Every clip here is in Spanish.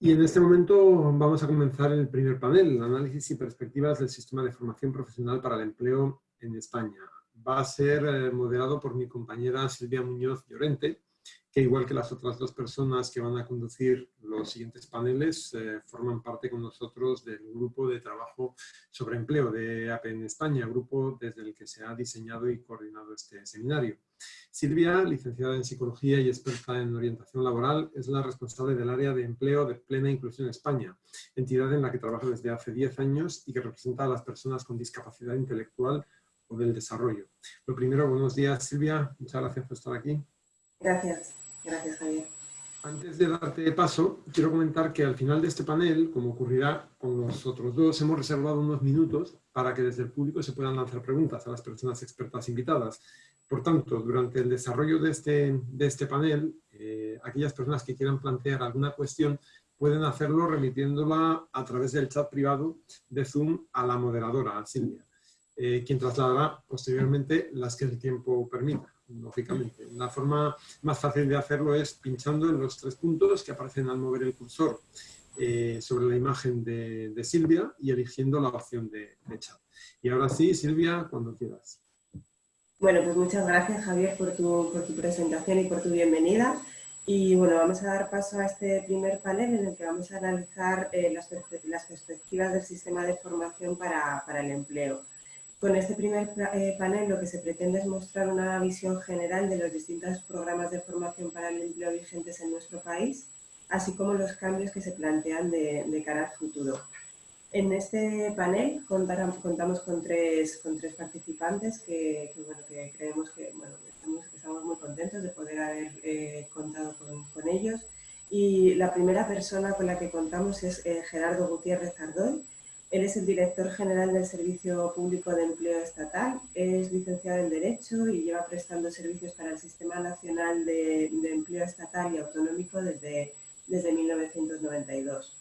Y en este momento vamos a comenzar el primer panel, análisis y perspectivas del sistema de formación profesional para el empleo en España. Va a ser eh, moderado por mi compañera Silvia Muñoz Llorente, que igual que las otras dos personas que van a conducir los siguientes paneles, eh, forman parte con nosotros del grupo de trabajo sobre empleo de AP en España, grupo desde el que se ha diseñado y coordinado este seminario. Silvia, licenciada en Psicología y experta en orientación laboral, es la responsable del área de empleo de Plena Inclusión España, entidad en la que trabaja desde hace 10 años y que representa a las personas con discapacidad intelectual o del desarrollo. Lo primero, buenos días Silvia, muchas gracias por estar aquí. Gracias, gracias Javier. Antes de darte paso, quiero comentar que al final de este panel, como ocurrirá con los otros dos, hemos reservado unos minutos para que desde el público se puedan lanzar preguntas a las personas expertas invitadas. Por tanto, durante el desarrollo de este, de este panel, eh, aquellas personas que quieran plantear alguna cuestión pueden hacerlo remitiéndola a través del chat privado de Zoom a la moderadora, a Silvia, eh, quien trasladará posteriormente las que el tiempo permita lógicamente. La forma más fácil de hacerlo es pinchando en los tres puntos que aparecen al mover el cursor eh, sobre la imagen de, Silvia y eligiendo la opción de, chat. Y ahora sí, Silvia, cuando quieras. Bueno, pues muchas gracias Javier por tu, por tu presentación y por tu bienvenida. Y bueno, vamos a dar paso a este primer panel en el que vamos a analizar eh, las, las, perspectivas del sistema de formación para, para el empleo. Con este primer eh, panel lo que se pretende es mostrar una visión general de los distintos programas de formación para el empleo vigentes en nuestro país, así como los cambios que se plantean de, cara al futuro. En este panel contamos con tres, participantes que, que creemos que estamos, muy contentos de poder haber eh, contado con, ellos. Y la primera persona con la que contamos es eh, Gerardo Gutiérrez Ardoy, él es el director general del Servicio Público de Empleo Estatal, es licenciado en Derecho y lleva prestando servicios para el Sistema Nacional de, Empleo Estatal y Autonómico desde, desde 1992.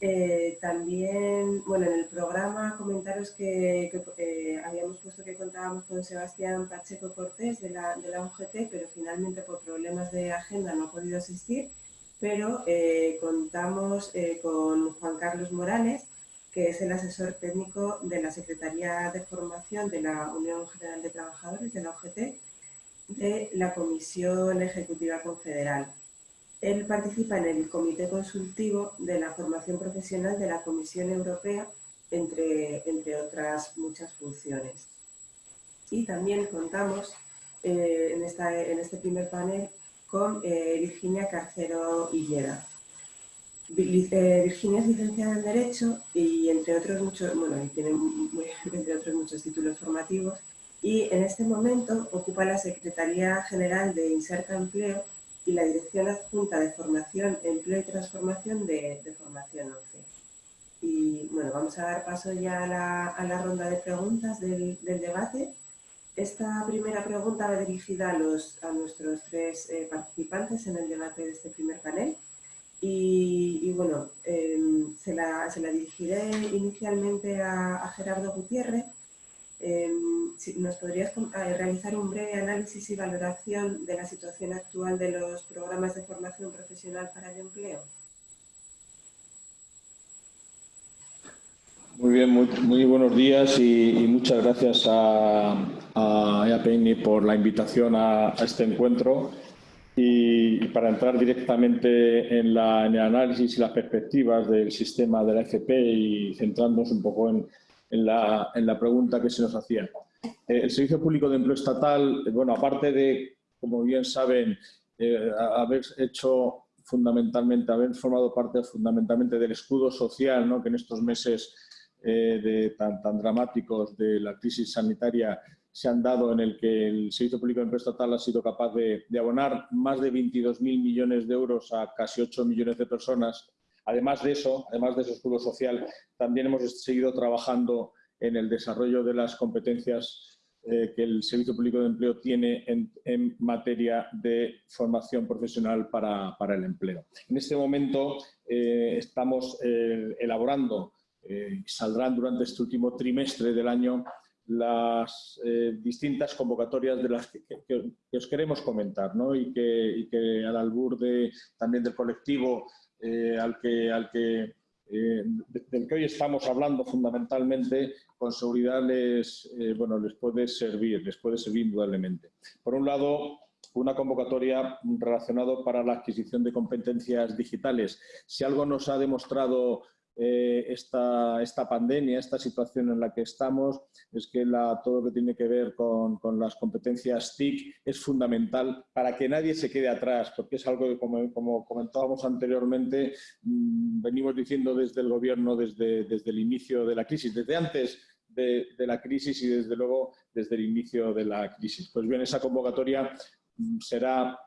Eh, también, bueno, en el programa comentaros que, eh, habíamos puesto que contábamos con Sebastián Pacheco Cortés de la, UGT, pero finalmente por problemas de agenda no ha podido asistir, pero eh, contamos con Juan Carlos Morales, que es el asesor técnico de la Secretaría de Formación de la Unión General de Trabajadores, de la OGT, de la Comisión Ejecutiva Confederal. Él participa en el Comité Consultivo de la Formación Profesional de la Comisión Europea, entre, entre otras muchas funciones. Y también contamos eh, en, esta, en, este primer panel con eh, Virginia Carcero Hillera. Virginia es licenciada en Derecho y entre otros muchos, bueno, tiene entre otros muchos títulos formativos y en este momento ocupa la Secretaría General de Inserta Empleo y la Dirección Adjunta de Formación, Empleo y Transformación de, Formación 11. Y bueno, vamos a dar paso ya a la, ronda de preguntas del, debate. Esta primera pregunta va dirigida a, los, a nuestros tres eh, participantes en el debate de este primer panel. Se, la, dirigiré inicialmente a, Gerardo Gutiérrez. Em, ¿Nos podrías eh, realizar un breve análisis y valoración de la situación actual de los programas de formación profesional para el empleo? Muy bien, muy, buenos días y, muchas gracias a, a EAPN por la invitación a este encuentro. Y, para entrar directamente en, la, el análisis y las perspectivas del sistema de la FP y centrarnos un poco en, en, la, en la, pregunta que se nos hacía. Eh, el Servicio Público de Empleo Estatal, bueno, aparte de, como bien saben, eh, haber hecho fundamentalmente, haber formado parte fundamentalmente del escudo social, ¿no? que en estos meses eh, de, tan, tan dramáticos de la crisis sanitaria se han dado en el que el Servicio Público de Empleo Estatal ha sido capaz de, abonar más de 22.000 millones de euros a casi 8 millones de personas. Además de eso, además de ese escudo social, también hemos seguido trabajando en el desarrollo de las competencias eh, que el Servicio Público de Empleo tiene en, materia de formación profesional para, el empleo. En este momento eh, estamos eh, elaborando, saldrán durante este último trimestre del año, las eh, distintas convocatorias de las que, os queremos comentar ¿no? y, que, al albur de, también del colectivo al que, al que del que hoy estamos hablando fundamentalmente, con seguridad les, bueno, les puede servir, les puede servir indudablemente. Por un lado, una convocatoria relacionada para la adquisición de competencias digitales. Si algo nos ha demostrado eh, esta, esta, pandemia, esta situación en la que estamos, es que la, todo lo que tiene que ver con, con, las competencias TIC es fundamental para que nadie se quede atrás, porque es algo que, como, como comentábamos anteriormente, mmm, venimos diciendo desde el Gobierno desde, desde el inicio de la crisis, desde antes de, de, la crisis y desde luego desde el inicio de la crisis. Pues bien, esa convocatoria será,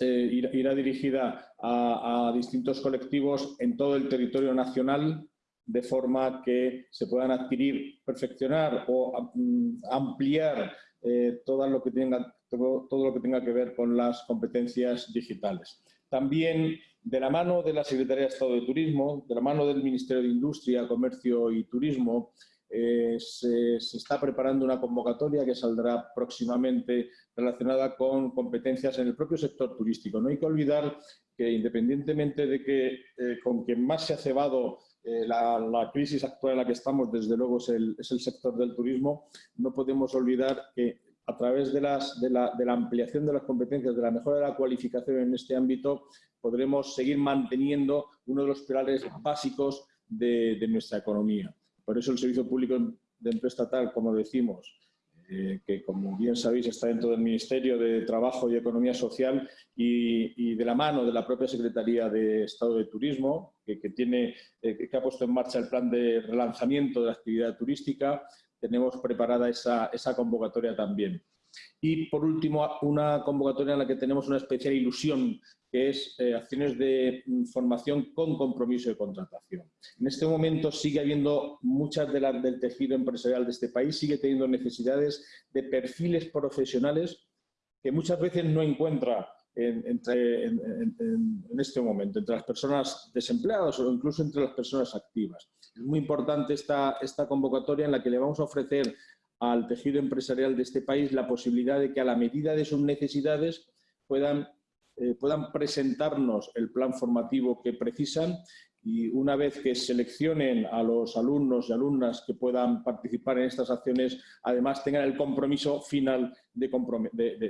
eh, irá, dirigida a, distintos colectivos en todo el territorio nacional de forma que se puedan adquirir, perfeccionar o mm, ampliar eh, todo, lo que tenga, todo lo que tenga que ver con las competencias digitales. También de la mano de la Secretaría de Estado de Turismo, de la mano del Ministerio de Industria, Comercio y Turismo, eh, se, está preparando una convocatoria que saldrá próximamente relacionada con competencias en el propio sector turístico. No hay que olvidar que independientemente de que eh, con quien más se ha cebado eh, la, crisis actual en la que estamos, desde luego es el, sector del turismo, no podemos olvidar que a través de, las, de, la, de, la, ampliación de las competencias, de la mejora de la cualificación en este ámbito, podremos seguir manteniendo uno de los pilares básicos de nuestra economía. Por eso el Servicio Público de Empleo Estatal, como decimos, eh, que como bien sabéis está dentro del Ministerio de Trabajo y Economía Social y, de la mano de la propia Secretaría de Estado de Turismo, que, tiene, eh, que ha puesto en marcha el plan de relanzamiento de la actividad turística, tenemos preparada esa convocatoria también. Y por último, una convocatoria en la que tenemos una especial ilusión, que es eh, acciones de mm, formación con compromiso de contratación. En este momento sigue habiendo muchas del tejido empresarial de este país, sigue teniendo necesidades de perfiles profesionales que muchas veces no encuentra en, este momento, entre las personas desempleadas o incluso entre las personas activas. Es muy importante esta convocatoria en la que le vamos a ofrecer al tejido empresarial de este país la posibilidad de que a la medida de sus necesidades puedan, eh, puedan presentarnos el plan formativo que precisan y una vez que seleccionen a los alumnos y alumnas que puedan participar en estas acciones, además tengan el compromiso final de,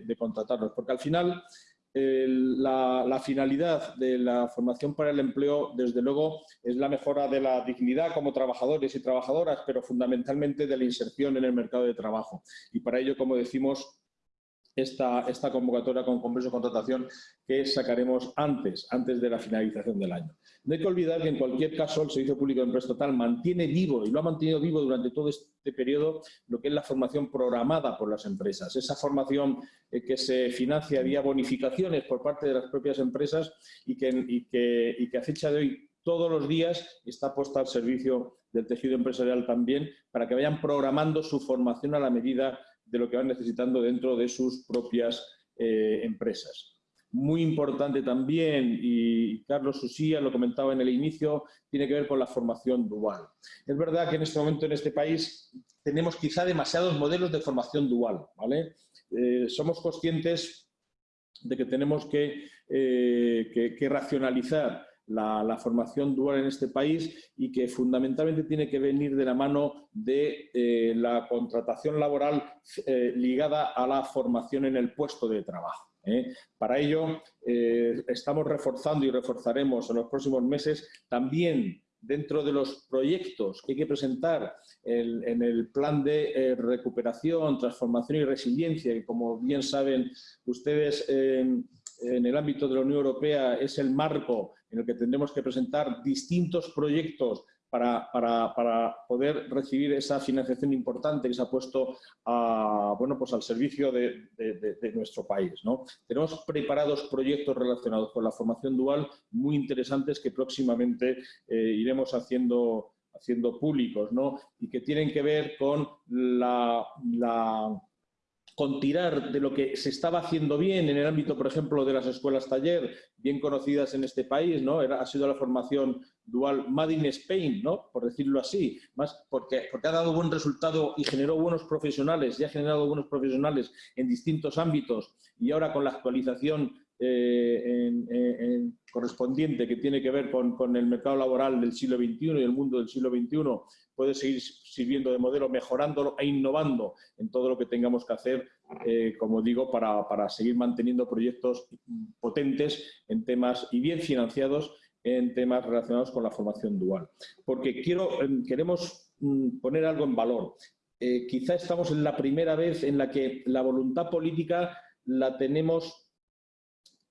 de, contratarlos. Porque al final la, finalidad de la formación para el empleo, desde luego, es la mejora de la dignidad como trabajadores y trabajadoras, pero fundamentalmente de la inserción en el mercado de trabajo. Y para ello, como decimos, esta, convocatoria con converso de contratación que sacaremos antes, antes de la finalización del año. No hay que olvidar que en cualquier caso el Servicio Público de Empresa Total mantiene vivo y lo ha mantenido vivo durante todo este periodo lo que es la formación programada por las empresas. Esa formación eh, que se financia vía bonificaciones por parte de las propias empresas y que, y que, y que a fecha de hoy todos los días está puesta al servicio del tejido empresarial también para que vayan programando su formación a la medida de lo que van necesitando dentro de sus propias eh, empresas. Muy importante también, y Carlos Susía lo comentaba en el inicio, tiene que ver con la formación dual. Es verdad que en este momento en este país tenemos quizá demasiados modelos de formación dual. ¿vale? Eh, somos conscientes de que tenemos que, eh, que, que racionalizar la, formación dual en este país y que fundamentalmente tiene que venir de la mano de eh, la contratación laboral eh, ligada a la formación en el puesto de trabajo. ¿eh? Para ello, estamos reforzando y reforzaremos en los próximos meses también dentro de los proyectos que hay que presentar en el plan de recuperación, transformación y resiliencia, que como bien saben ustedes en el ámbito de la Unión Europea es el marco en el que tendremos que presentar distintos proyectos para, para, para, poder recibir esa financiación importante que se ha puesto bueno, pues al servicio de nuestro país. ¿no? Tenemos preparados proyectos relacionados con la formación dual muy interesantes que próximamente eh, iremos haciendo, haciendo públicos ¿no? y que tienen que ver con la, la con tirar de lo que se estaba haciendo bien en el ámbito, por ejemplo, de las escuelas taller, bien conocidas en este país, ¿no? Ha sido la formación dual Made in Spain, ¿no? Por decirlo así, más porque, porque ha dado buen resultado y generó buenos profesionales, y ha generado buenos profesionales en distintos ámbitos, y ahora con la actualización eh, correspondiente que tiene que ver con, el mercado laboral del siglo XXI y el mundo del siglo XXI puede seguir sirviendo de modelo, mejorándolo e innovando en todo lo que tengamos que hacer, eh, como digo, para, seguir manteniendo proyectos potentes en temas y bien financiados en temas relacionados con la formación dual. Porque quiero, em, queremos mm, poner algo en valor. Eh, quizá estamos en la primera vez en la que la voluntad política la tenemos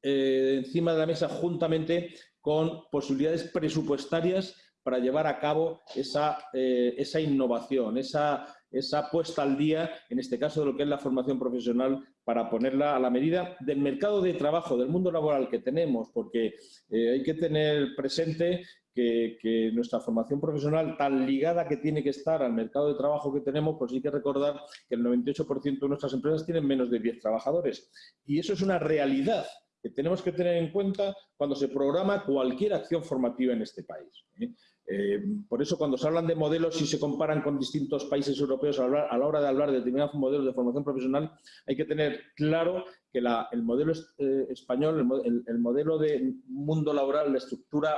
eh, encima de la mesa juntamente con posibilidades presupuestarias para llevar a cabo esa, eh, esa innovación, esa, esa puesta al día, en este caso de lo que es la formación profesional, para ponerla a la medida del mercado de trabajo, del mundo laboral que tenemos, porque eh, hay que tener presente que, que, nuestra formación profesional, tan ligada que tiene que estar al mercado de trabajo que tenemos, pues hay que recordar que el 98% de nuestras empresas tienen menos de 10 trabajadores. Y eso es una realidad que tenemos que tener en cuenta cuando se programa cualquier acción formativa en este país. ¿eh? Eh, por eso, cuando se hablan de modelos y se comparan con distintos países europeos a la hora de hablar de determinados modelos de formación profesional, hay que tener claro que el modelo eh, español, el, modelo de mundo laboral, la estructura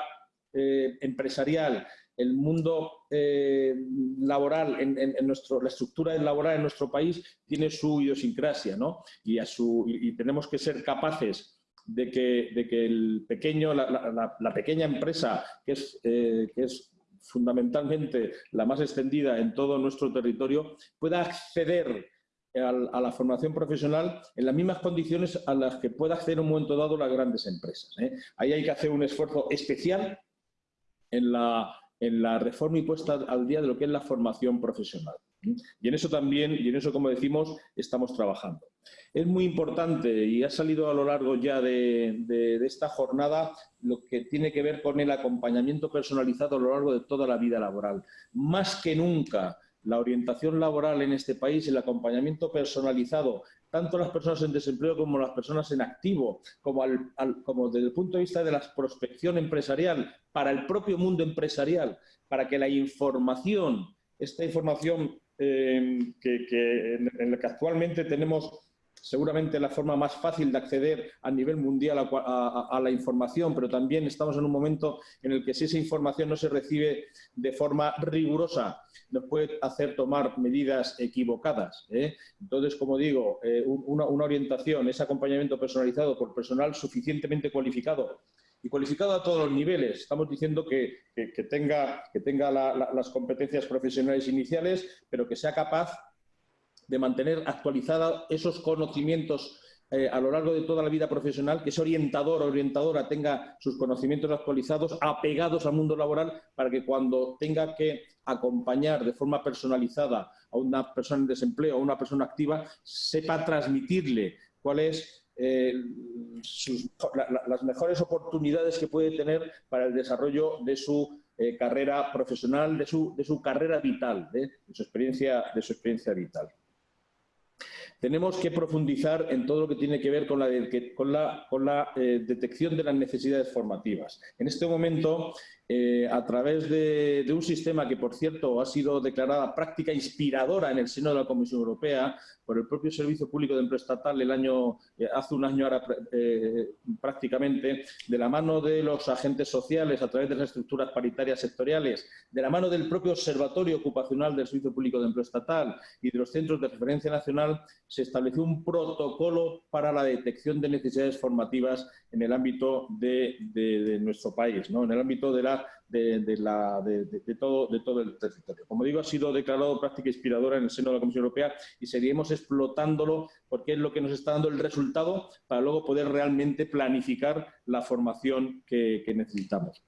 empresarial, el mundo laboral, en, nuestro, la estructura laboral en nuestro país tiene su idiosincrasia, ¿no? Y, a su, y tenemos que ser capaces de que, de que el pequeño, la, pequeña empresa, que es, eh, que es fundamentalmente la más extendida en todo nuestro territorio, pueda acceder a la formación profesional en las mismas condiciones a las que pueda acceder en un momento dado las grandes empresas. ¿eh? Ahí hay que hacer un esfuerzo especial en la, en la reforma y puesta al día de lo que es la formación profesional. Y en eso también, y en eso, como decimos, estamos trabajando. Es muy importante y ha salido a lo largo ya de, esta jornada lo que tiene que ver con el acompañamiento personalizado a lo largo de toda la vida laboral. Más que nunca, la orientación laboral en este país, el acompañamiento personalizado, tanto las personas en desempleo como las personas en activo, como, como desde el punto de vista de la prospección empresarial, para el propio mundo empresarial, para que la información, esta información eh, que, en, la que actualmente tenemos seguramente la forma más fácil de acceder a nivel mundial a, la información, pero también estamos en un momento en el que si esa información no se recibe de forma rigurosa, nos puede hacer tomar medidas equivocadas. ¿eh? Entonces, como digo, eh, una, orientación, ese acompañamiento personalizado por personal suficientemente cualificado y cualificado a todos los niveles. Estamos diciendo que, tenga, que tenga las competencias profesionales iniciales, pero que sea capaz de mantener actualizados esos conocimientos eh, a lo largo de toda la vida profesional, que ese orientador o orientadora tenga sus conocimientos actualizados, apegados al mundo laboral, para que cuando tenga que acompañar de forma personalizada a una persona en desempleo o a una persona activa, sepa transmitirle cuáles eh, las mejores oportunidades que puede tener para el desarrollo de su eh, carrera profesional, de su, de su carrera vital, de, su experiencia, de su experiencia vital. Tenemos que profundizar en todo lo que tiene que ver con la, con la, con la eh, detección de las necesidades formativas. En este momento, a través de, de, un sistema que, por cierto, ha sido declarada práctica inspiradora en el seno de la Comisión Europea, por el propio Servicio Público de Empleo Estatal el año, eh, hace un año ahora eh, prácticamente, de la mano de los agentes sociales a través de las estructuras paritarias sectoriales, de la mano del propio Observatorio Ocupacional del Servicio Público de Empleo Estatal y de los centros de referencia nacional, se estableció un protocolo para la detección de necesidades formativas en el ámbito de, nuestro país, ¿no? en el ámbito de la de, todo, el territorio. Como digo, ha sido declarado práctica inspiradora en el seno de la Comisión Europea y seguiremos explotándolo porque es lo que nos está dando el resultado para luego poder realmente planificar la formación que, necesitamos.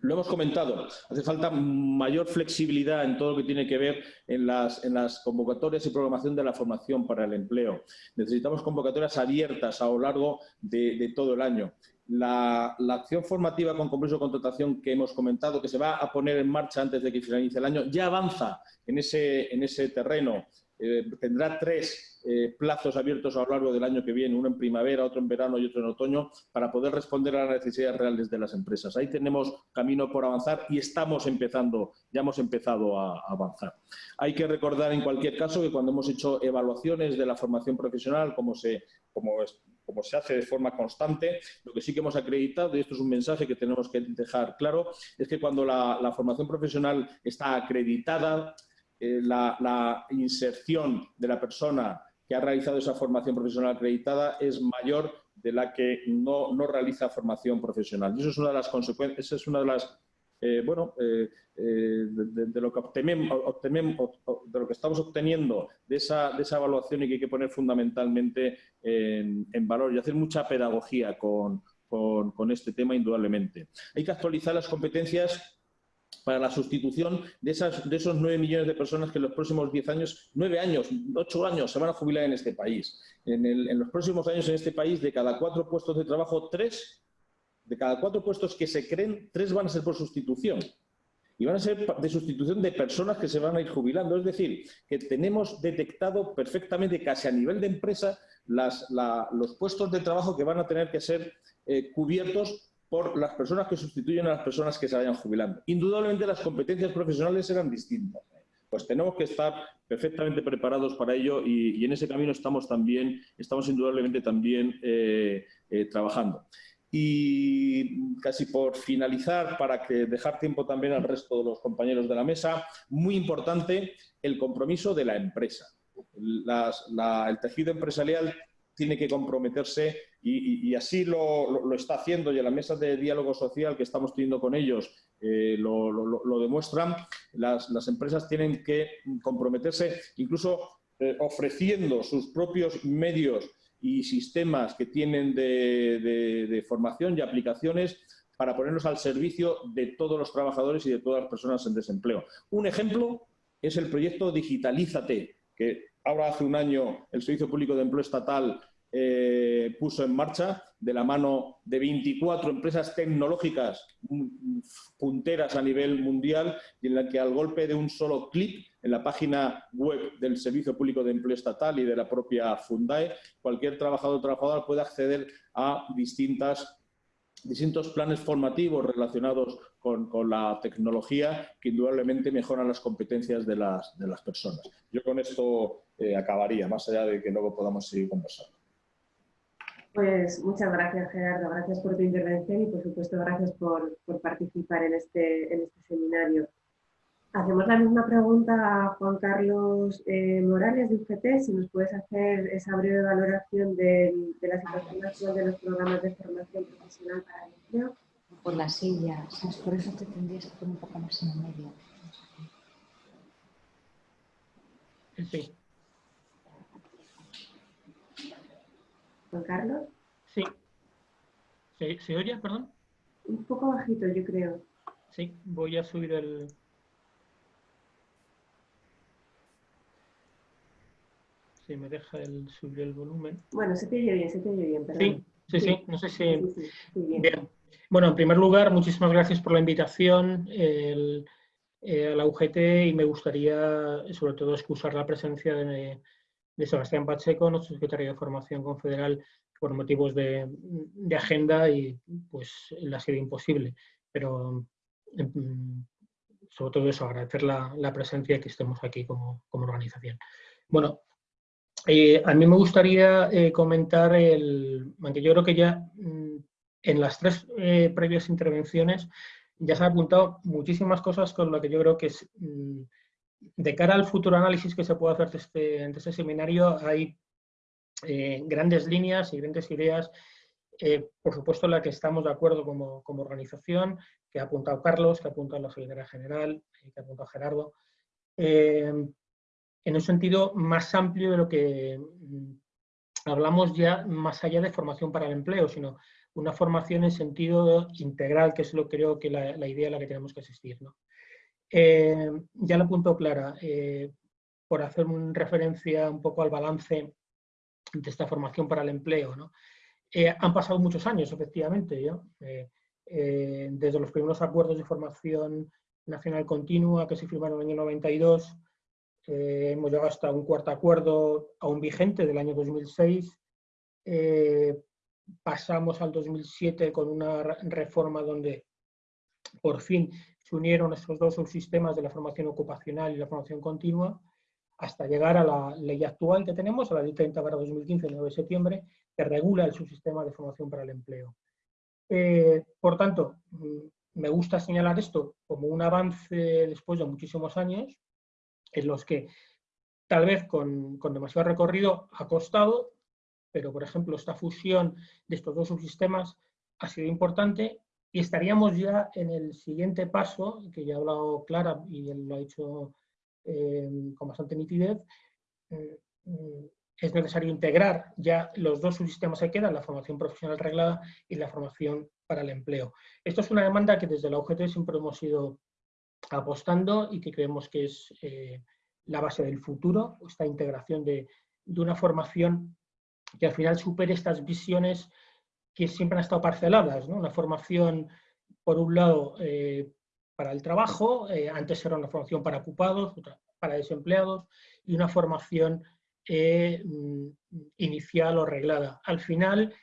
Lo hemos comentado, hace falta mayor flexibilidad en todo lo que tiene que ver en las, convocatorias y programación de la formación para el empleo. Necesitamos convocatorias abiertas a lo largo de todo el año. La, acción formativa con compromiso de contratación que hemos comentado, que se va a poner en marcha antes de que finalice el año, ya avanza en ese, en ese terreno. Eh, tendrá tres eh, plazos abiertos a lo largo del año que viene, uno en primavera, otro en verano y otro en otoño, para poder responder a las necesidades reales de las empresas. Ahí tenemos camino por avanzar y estamos empezando, ya hemos empezado a, avanzar. Hay que recordar en cualquier caso que cuando hemos hecho evaluaciones de la formación profesional, como, se, como como se hace de forma constante. Lo que sí que hemos acreditado, y esto es un mensaje que tenemos que dejar claro, es que cuando la, formación profesional está acreditada, eh, la, inserción de la persona que ha realizado esa formación profesional acreditada es mayor de la que no, no realiza formación profesional. Y eso es una de las consecuencias, es una de las eh, bueno, eh, eh, de, lo que obtenemos, de lo que estamos obteniendo de esa, de esa evaluación y que hay que poner fundamentalmente en, valor y hacer mucha pedagogía con, con, este tema, indudablemente. Hay que actualizar las competencias para la sustitución de, esas, de esos 9 millones de personas que en los próximos 10 años, 9 años, 8 años se van a jubilar en este país. En los próximos años en este país, de cada cuatro puestos de trabajo, tres de cada cuatro puestos que se creen, tres van a ser por sustitución. Y van a ser de sustitución de personas que se van a ir jubilando. Es decir, que tenemos detectado perfectamente, casi a nivel de empresa, los puestos de trabajo que van a tener que ser eh, cubiertos por las personas que sustituyen a las personas que se vayan jubilando. Indudablemente las competencias profesionales serán distintas. Pues tenemos que estar perfectamente preparados para ello y, en ese camino estamos también, estamos indudablemente también eh, eh, trabajando. Y casi por finalizar, para que dejar tiempo también al resto de los compañeros de la mesa, muy importante el compromiso de la empresa. el tejido empresarial tiene que comprometerse y, así lo, está haciendo y en la mesa de diálogo social que estamos teniendo con ellos eh, lo, demuestran. Las, empresas tienen que comprometerse incluso eh, ofreciendo sus propios medios y sistemas que tienen de, formación y aplicaciones para ponerlos al servicio de todos los trabajadores y de todas las personas en desempleo. Un ejemplo es el proyecto Digitalízate, que ahora hace un año el Servicio Público de Empleo Estatal eh, puso en marcha de la mano de 24 empresas tecnológicas punteras a nivel mundial y en la que al golpe de un solo clic en la página web del Servicio Público de Empleo Estatal y de la propia Fundae, cualquier trabajador o trabajadora puede acceder a distintas distintos planes formativos relacionados con, la tecnología que indudablemente mejoran las competencias de las, de las personas. Yo con esto eh, acabaría, más allá de que luego podamos seguir conversando. Pues muchas gracias, Gerardo. Gracias por tu intervención y, por supuesto, gracias por, participar en este, en este seminario. Hacemos la misma pregunta a Juan Carlos eh, Morales de UGT, si nos puedes hacer esa breve valoración de, la situación actual de los programas de formación profesional para el empleo. Por la silla, por eso te tendrías que poner un poco más en el medio. Sí. Juan Carlos. Sí. ¿Se, oye, perdón? Un poco bajito, yo creo. Sí, voy a subir el... Si me deja el subir el volumen. Bueno, se te oye bien, se te oye bien, perdón. Sí, sí, sí, no sé si... bien. Bueno, en primer lugar, muchísimas gracias por la invitación eh, a la UGT y me gustaría, sobre todo, excusar la presencia de, de Sebastián Pacheco, nuestro secretario de Formación Confederal, por motivos de, agenda y pues le ha sido imposible. Pero em, sobre todo eso, agradecer la, presencia y que estemos aquí como, organización. Bueno, eh, a mí me gustaría eh, comentar el, aunque yo creo que ya mm, en las tres eh, previas intervenciones ya se han apuntado muchísimas cosas con lo que yo creo que es mm, de cara al futuro análisis que se puede hacer de este, este seminario, hay eh, grandes líneas y grandes ideas, eh, por supuesto la que estamos de acuerdo como, organización, que ha apuntado Carlos, que ha apuntado la Secretaría General, eh, que ha apuntado Gerardo, en un sentido más amplio de lo que mm, hablamos ya más allá de formación para el empleo, sino una formación en sentido integral, que es lo creo que la, la idea a la que tenemos que asistir. ¿no? Eh, ya lo apuntó Clara, eh, por hacer una referencia un poco al balance de esta formación para el empleo. Eh, han pasado muchos años, efectivamente, desde los primeros acuerdos de formación nacional continua que se firmaron en el año 92, hemos llegado hasta un cuarto acuerdo aún vigente del año 2006, pasamos al 2007 con una reforma donde por fin se unieron estos dos subsistemas de la formación ocupacional y la formación continua. hasta llegar a la ley actual que tenemos, a la ley 30 2015 de 9 de septiembre, que regula el subsistema de formación para el empleo. Eh, por tanto, mm, me gusta señalar esto como un avance después de muchísimos años, en los que tal vez con, con demasiado recorrido ha costado, pero por ejemplo esta fusión de estos dos subsistemas ha sido importante y estaríamos ya en el siguiente paso, que ya ha hablado Clara y lo ha dicho eh, con bastante nitidez, eh, es necesario integrar ya los dos subsistemas que quedan, la formación profesional reglada y la formación para el empleo. Esto es una demanda que desde la UGT siempre hemos ido apostando y que creemos que es eh, la base del futuro, esta integración de, de, una formación que al final supere estas visiones que siempre han estado parceladas, ¿no? una formación, por un lado, eh, para el trabajo, eh, antes era una formación para ocupados, para desempleados, y una formación eh, mm, inicial o reglada. Al final,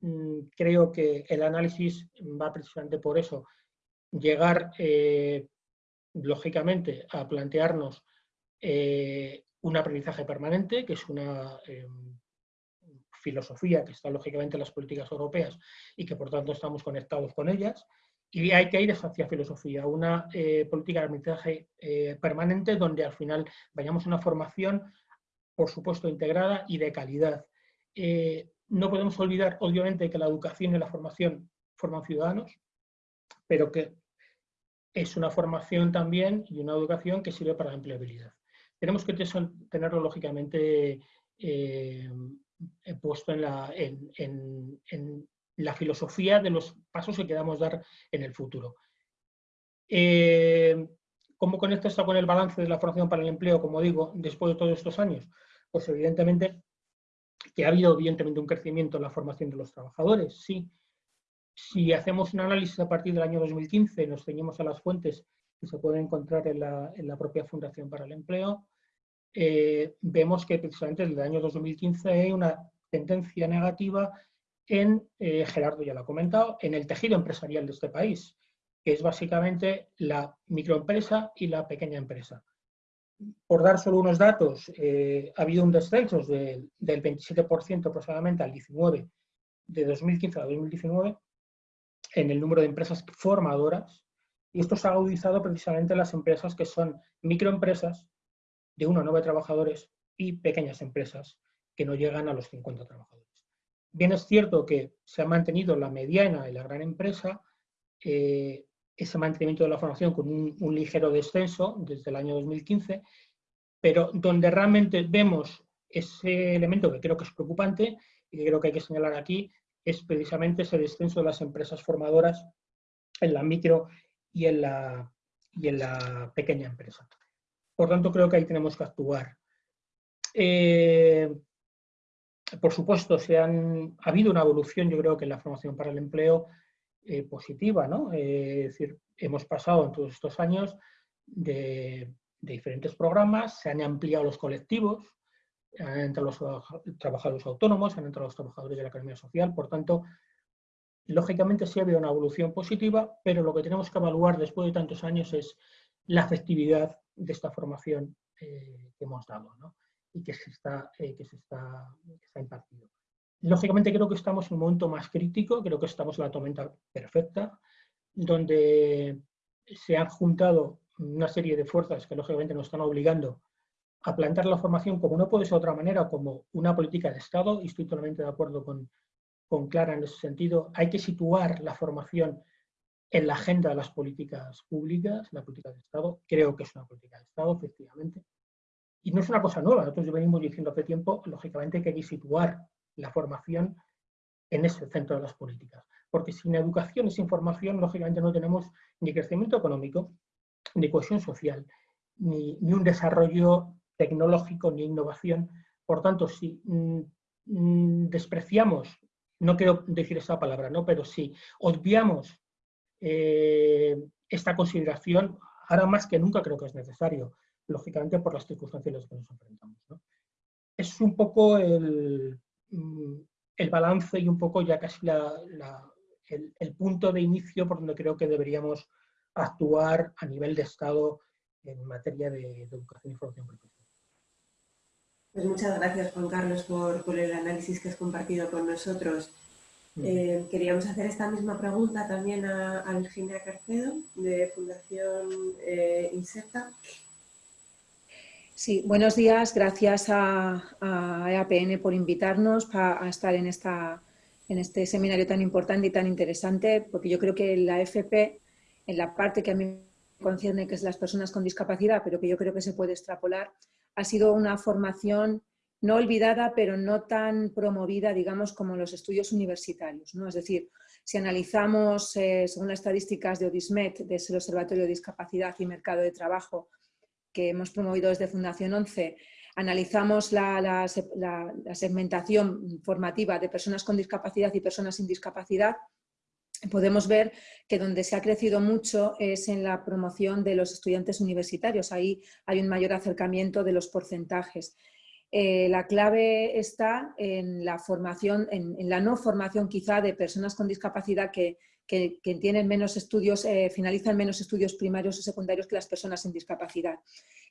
mm, creo que el análisis va precisamente por eso, llegar, lógicamente, a plantearnos un aprendizaje permanente, que es una filosofía que está lógicamente en las políticas europeas y que por tanto estamos conectados con ellas. Y hay que ir hacia filosofía, una eh, política de aprendizaje eh, permanente donde al final vayamos a una formación, por supuesto, integrada y de calidad. Eh, no podemos olvidar, obviamente, que la educación y la formación forman ciudadanos, pero que es una formación también y una educación que sirve para la empleabilidad. Tenemos que tenerlo, lógicamente, he puesto en la, filosofía de los pasos que queramos dar en el futuro. Eh, ¿Cómo conecta esto con el balance de la formación para el empleo, como digo, después de todos estos años? Pues evidentemente que ha habido evidentemente un crecimiento en la formación de los trabajadores, sí. Si hacemos un análisis a partir del año 2015, nos ceñimos a las fuentes que se pueden encontrar en la propia Fundación para el Empleo, eh, vemos que precisamente desde el año 2015 hay una tendencia negativa en, eh, Gerardo ya lo ha comentado, en el tejido empresarial de este país, que es básicamente la microempresa y la pequeña empresa. Por dar solo unos datos, eh, ha habido un descenso del 27% aproximadamente al 19%, de 2015 a 2019, en el número de empresas formadoras, y esto se ha agudizado precisamente en las empresas que son microempresas de 1 a 9 trabajadores y pequeñas empresas que no llegan a los 50 trabajadores. Bien es cierto que se ha mantenido la mediana y la gran empresa, eh, ese mantenimiento de la formación con un, ligero descenso desde el año 2015, pero donde realmente vemos ese elemento que creo que es preocupante y que creo que hay que señalar aquí, es precisamente ese descenso de las empresas formadoras en la micro y en la, y en la pequeña empresa. Por tanto, creo que ahí tenemos que actuar. Eh, por supuesto, se han, ha habido una evolución, yo creo que en la formación para el empleo eh, positiva, ¿no? Eh, es decir, hemos pasado en todos estos años de, diferentes programas, se han ampliado los colectivos, han entrado los trabajadores autónomos, han entrado los trabajadores de la economía social, por tanto, lógicamente sí ha habido una evolución positiva, pero lo que tenemos que evaluar después de tantos años es la efectividad de esta formación eh, que hemos dado y que se, está, eh, que, se está, impartido. Lógicamente creo que estamos en un momento más crítico, creo que estamos en la tormenta perfecta, donde se han juntado una serie de fuerzas que lógicamente nos están obligando a plantear la formación como no puede ser de otra manera, como una política de Estado, y estoy totalmente de acuerdo con, con Clara en ese sentido. Hay que situar la formación en la agenda de las políticas públicas, la política de Estado. Creo que es una política de Estado, efectivamente. Y no es una cosa nueva, nosotros venimos diciendo hace tiempo, lógicamente, que hay que situar la formación en ese centro de las políticas. Porque sin educación y sin formación, lógicamente, no tenemos ni crecimiento económico, ni cohesión social, ni, un desarrollo tecnológico, ni innovación. Por tanto, si mm, mm, despreciamos, no quiero decir esa palabra, ¿no? pero si obviamos eh, esta consideración, ahora más que nunca creo que es necesario, lógicamente por las circunstancias en las que nos enfrentamos. Es un poco el, mm, el, balance y un poco ya casi el, punto de inicio por donde creo que deberíamos actuar a nivel de Estado en materia de, educación y formación profesional. Pues muchas gracias, Juan Carlos, por, el análisis que has compartido con nosotros. Eh, queríamos hacer esta misma pregunta también a, Virginia Carcedo, de Fundación eh, Inserta. Sí, buenos días. Gracias a, EAPN por invitarnos a estar en, esta, en este seminario tan importante y tan interesante, porque yo creo que la FP, en la parte que a mí concierne, que es las personas con discapacidad, pero que yo creo que se puede extrapolar, ha sido una formación no olvidada, pero no tan promovida, digamos, como los estudios universitarios. ¿no? Es decir, si analizamos, eh, según las estadísticas de Odismet, del Observatorio de Discapacidad y Mercado de Trabajo, que hemos promovido desde Fundación 11, analizamos la, segmentación formativa de personas con discapacidad y personas sin discapacidad, podemos ver que donde se ha crecido mucho es en la promoción de los estudiantes universitarios. Ahí hay un mayor acercamiento de los porcentajes. Eh, la clave está en la formación, en, la no formación quizá de personas con discapacidad que, tienen menos estudios, eh, finalizan menos estudios primarios o secundarios que las personas sin discapacidad.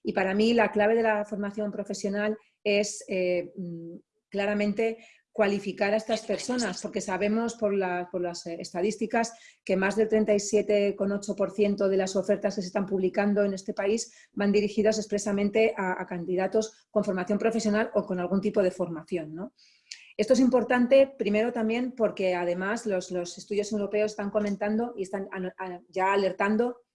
Y para mí la clave de la formación profesional es eh, mm, claramente cualificar a estas personas, porque sabemos por, las eh, estadísticas que más del 37,8% de las ofertas que se están publicando en este país van dirigidas expresamente a, candidatos con formación profesional o con algún tipo de formación. Esto es importante, primero también porque además los, los estudios europeos están comentando y están ya alertando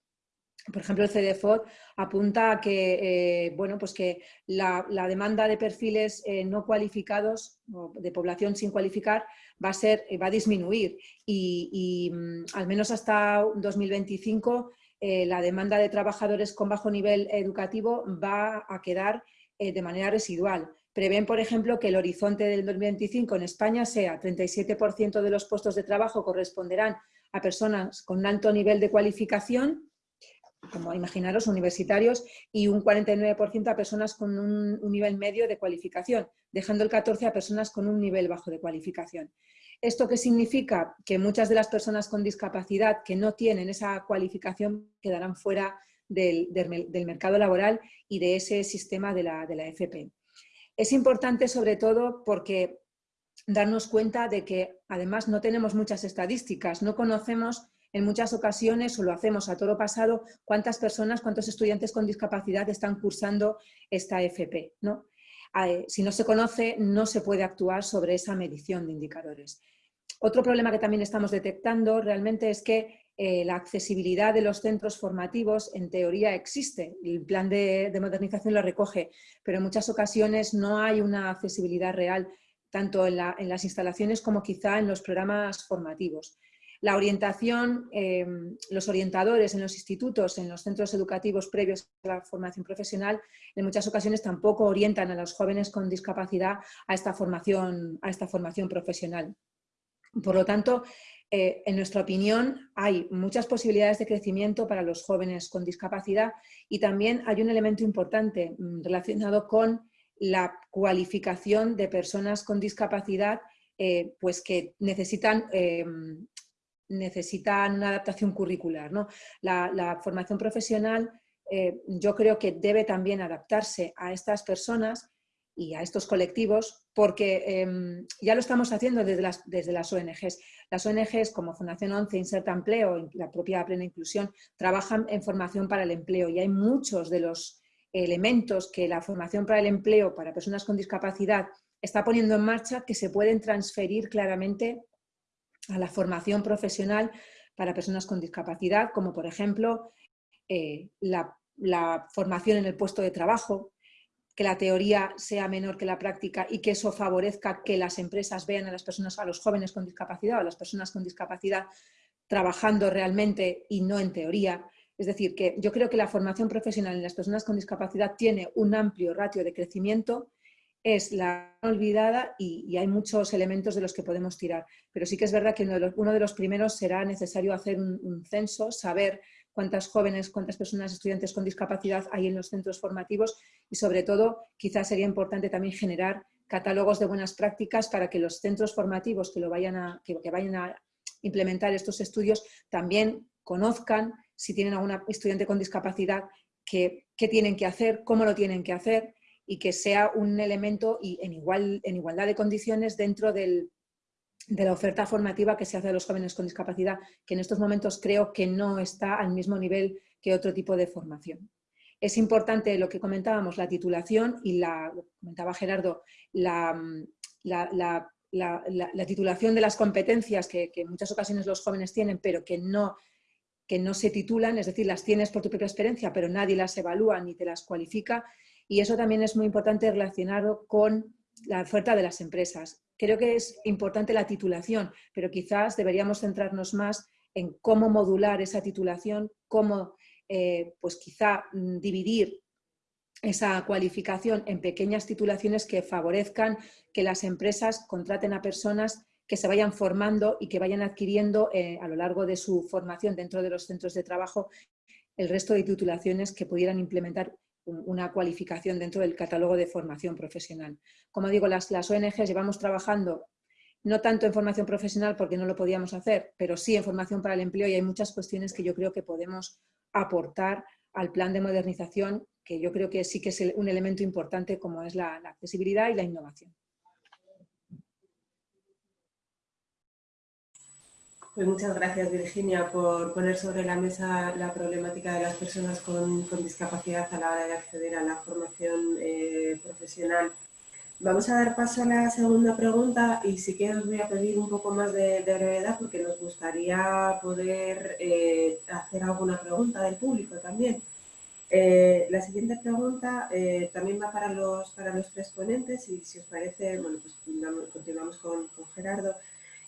por ejemplo, el CDFOD apunta a que, eh, bueno, pues que la, demanda de perfiles eh, no cualificados, de población sin cualificar, va a, ser, va a disminuir y, mm, al menos hasta 2025 eh, la demanda de trabajadores con bajo nivel educativo va a quedar de manera residual. Prevén, por ejemplo, que el horizonte del 2025 en España sea 37% de los puestos de trabajo corresponderán a personas con alto nivel de cualificación como imaginaros, universitarios y un 49% a personas con un, nivel medio de cualificación, dejando el 14% a personas con un nivel bajo de cualificación. ¿Esto qué significa? Que muchas de las personas con discapacidad que no tienen esa cualificación quedarán fuera del, mercado laboral y de ese sistema de la, de la FP. Es importante sobre todo porque darnos cuenta de que además no tenemos muchas estadísticas, no conocemos en muchas ocasiones, o lo hacemos a toro pasado, cuántas personas, cuántos estudiantes con discapacidad están cursando esta FP. ¿no? Eh, si no se conoce, no se puede actuar sobre esa medición de indicadores. Otro problema que también estamos detectando realmente es que eh, la accesibilidad de los centros formativos en teoría existe, el plan de, modernización lo recoge, pero en muchas ocasiones no hay una accesibilidad real tanto en las instalaciones como quizá en los programas formativos. La orientación, eh, los orientadores en los institutos, en los centros educativos previos a la formación profesional, en muchas ocasiones tampoco orientan a los jóvenes con discapacidad a esta formación, a esta formación profesional. Por lo tanto, eh, en nuestra opinión, hay muchas posibilidades de crecimiento para los jóvenes con discapacidad y también hay un elemento importante mm, relacionado con la cualificación de personas con discapacidad eh, pues que necesitan necesitan una adaptación curricular. ¿no? La, formación profesional eh, yo creo que debe también adaptarse a estas personas y a estos colectivos porque em, ya lo estamos haciendo desde las, desde las ONGs. Las ONGs como Fundación 11, Inserta Empleo, la propia Plena Inclusión, trabajan en formación para el empleo y hay muchos de los elementos que la formación para el empleo para personas con discapacidad está poniendo en marcha que se pueden transferir claramente a la formación profesional para personas con discapacidad, como por ejemplo eh, la, formación en el puesto de trabajo, que la teoría sea menor que la práctica y que eso favorezca que las empresas vean a las personas, a los jóvenes con discapacidad o a las personas con discapacidad trabajando realmente y no en teoría. Es decir, que yo creo que la formación profesional en las personas con discapacidad tiene un amplio ratio de crecimiento es la olvidada y, hay muchos elementos de los que podemos tirar. Pero sí que es verdad que uno de los, primeros será necesario hacer un, censo, saber cuántas jóvenes, cuántas personas, estudiantes con discapacidad hay en los centros formativos y sobre todo quizás sería importante también generar catálogos de buenas prácticas para que los centros formativos que, lo vayan, a, que, vayan a implementar estos estudios también conozcan si tienen algún estudiante con discapacidad qué tienen que hacer, cómo lo tienen que hacer y que sea un elemento y en, igual, en igualdad de condiciones dentro del, de la oferta formativa que se hace a los jóvenes con discapacidad, que en estos momentos creo que no está al mismo nivel que otro tipo de formación. Es importante lo que comentábamos, la titulación y la, comentaba Gerardo, la, la, titulación de las competencias que, en muchas ocasiones los jóvenes tienen, pero que no, que no se titulan, es decir, las tienes por tu propia experiencia, pero nadie las evalúa ni te las cualifica. Y eso también es muy importante relacionado con la oferta de las empresas. Creo que es importante la titulación, pero quizás deberíamos centrarnos más en cómo modular esa titulación, cómo eh, pues quizá mm, dividir esa cualificación en pequeñas titulaciones que favorezcan que las empresas contraten a personas que se vayan formando y que vayan adquiriendo eh, a lo largo de su formación dentro de los centros de trabajo el resto de titulaciones que pudieran implementar una cualificación dentro del catálogo de formación profesional. Como digo, las, las ONGs llevamos trabajando no tanto en formación profesional porque no lo podíamos hacer, pero sí en formación para el empleo y hay muchas cuestiones que yo creo que podemos aportar al plan de modernización, que yo creo que sí que es un elemento importante como es la accesibilidad y la innovación. Pues muchas gracias Virginia por poner sobre la mesa la problemática de las personas con, discapacidad a la hora de acceder a la formación eh, profesional. Vamos a dar paso a la segunda pregunta y si que os voy a pedir un poco más de, brevedad porque nos gustaría poder eh, hacer alguna pregunta del público también. Eh, la siguiente pregunta también va para los, para los tres ponentes y si os parece, bueno, pues continuamos con, con Gerardo.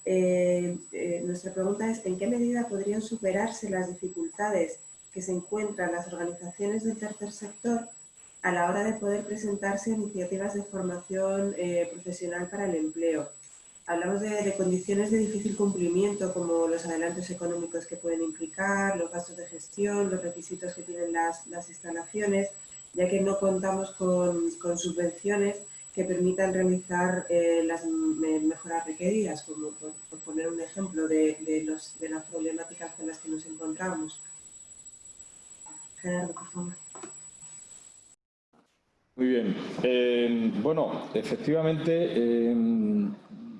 Eh, eh, nuestra pregunta es ¿en qué medida podrían superarse las dificultades que se encuentran las organizaciones del tercer sector a la hora de poder presentarse iniciativas de formación eh, profesional para el empleo? Hablamos de, condiciones de difícil cumplimiento como los adelantos económicos que pueden implicar, los gastos de gestión, los requisitos que tienen las, instalaciones, ya que no contamos con, con subvenciones que permitan realizar eh, las mejoras requeridas, como por, poner un ejemplo de, de, las problemáticas con las que nos encontramos. Gerardo, por favor. Muy bien. Eh, bueno, efectivamente, eh,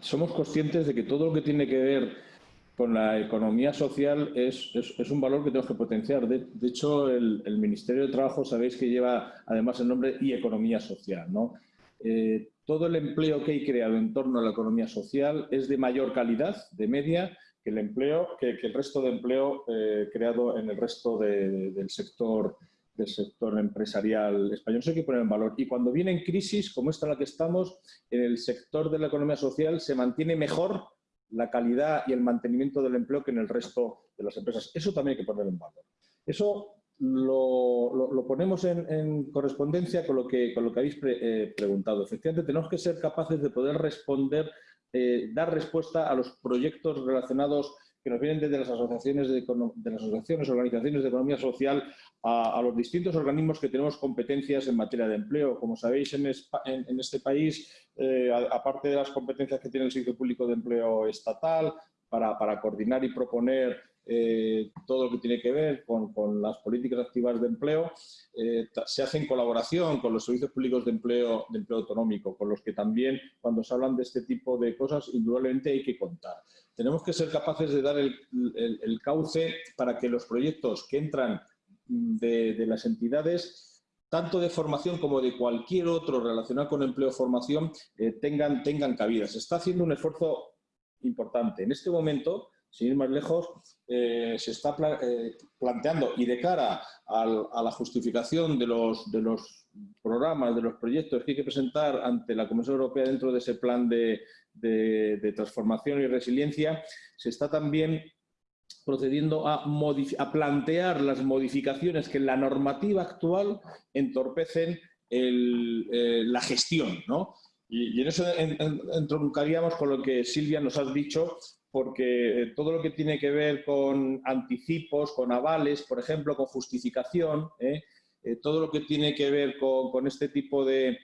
somos conscientes de que todo lo que tiene que ver con la economía social es, es, un valor que tenemos que potenciar. De, hecho, el, el, Ministerio de Trabajo sabéis que lleva además el nombre y economía social. ¿no? Eh, todo el empleo que hay creado en torno a la economía social es de mayor calidad, de media, que el empleo, que, el resto de empleo eh, creado en el resto del sector del sector empresarial español. Eso hay que poner en valor. Y cuando viene en crisis, como esta en la que estamos, en el sector de la economía social se mantiene mejor la calidad y el mantenimiento del empleo que en el resto de las empresas. Eso también hay que poner en valor. Eso lo, ponemos en, correspondencia con lo que, con lo que habéis eh, preguntado. Efectivamente, tenemos que ser capaces de poder responder, eh, dar respuesta a los proyectos relacionados que nos vienen desde las asociaciones, de, las asociaciones, organizaciones de economía social, a, los distintos organismos que tenemos competencias en materia de empleo. Como sabéis, en, este país, eh, aparte de las competencias que tiene el Servicio Público de Empleo Estatal, para, para coordinar y proponer eh, todo lo que tiene que ver con, las políticas activas de empleo, eh, se hace en colaboración con los servicios públicos de empleo, autonómico, con los que también cuando se hablan de este tipo de cosas, indudablemente hay que contar. Tenemos que ser capaces de dar el, cauce para que los proyectos que entran de, las entidades tanto de formación como de cualquier otro relacionado con empleo o formación, eh, tengan, tengan cabida. Se está haciendo un esfuerzo importante. En este momento, sin ir más lejos, eh, se está eh, planteando y de cara a la justificación de los, de los programas, de los proyectos que hay que presentar ante la Comisión Europea dentro de ese plan de, transformación y resiliencia, se está también procediendo a, plantear las modificaciones que en la normativa actual entorpecen eh, la gestión. ¿no? Y, en eso entroncaríamos con lo que Silvia nos ha dicho porque eh, todo lo que tiene que ver con anticipos, con avales, por ejemplo, con justificación, ¿eh? Eh, todo lo que tiene que ver con, este tipo de,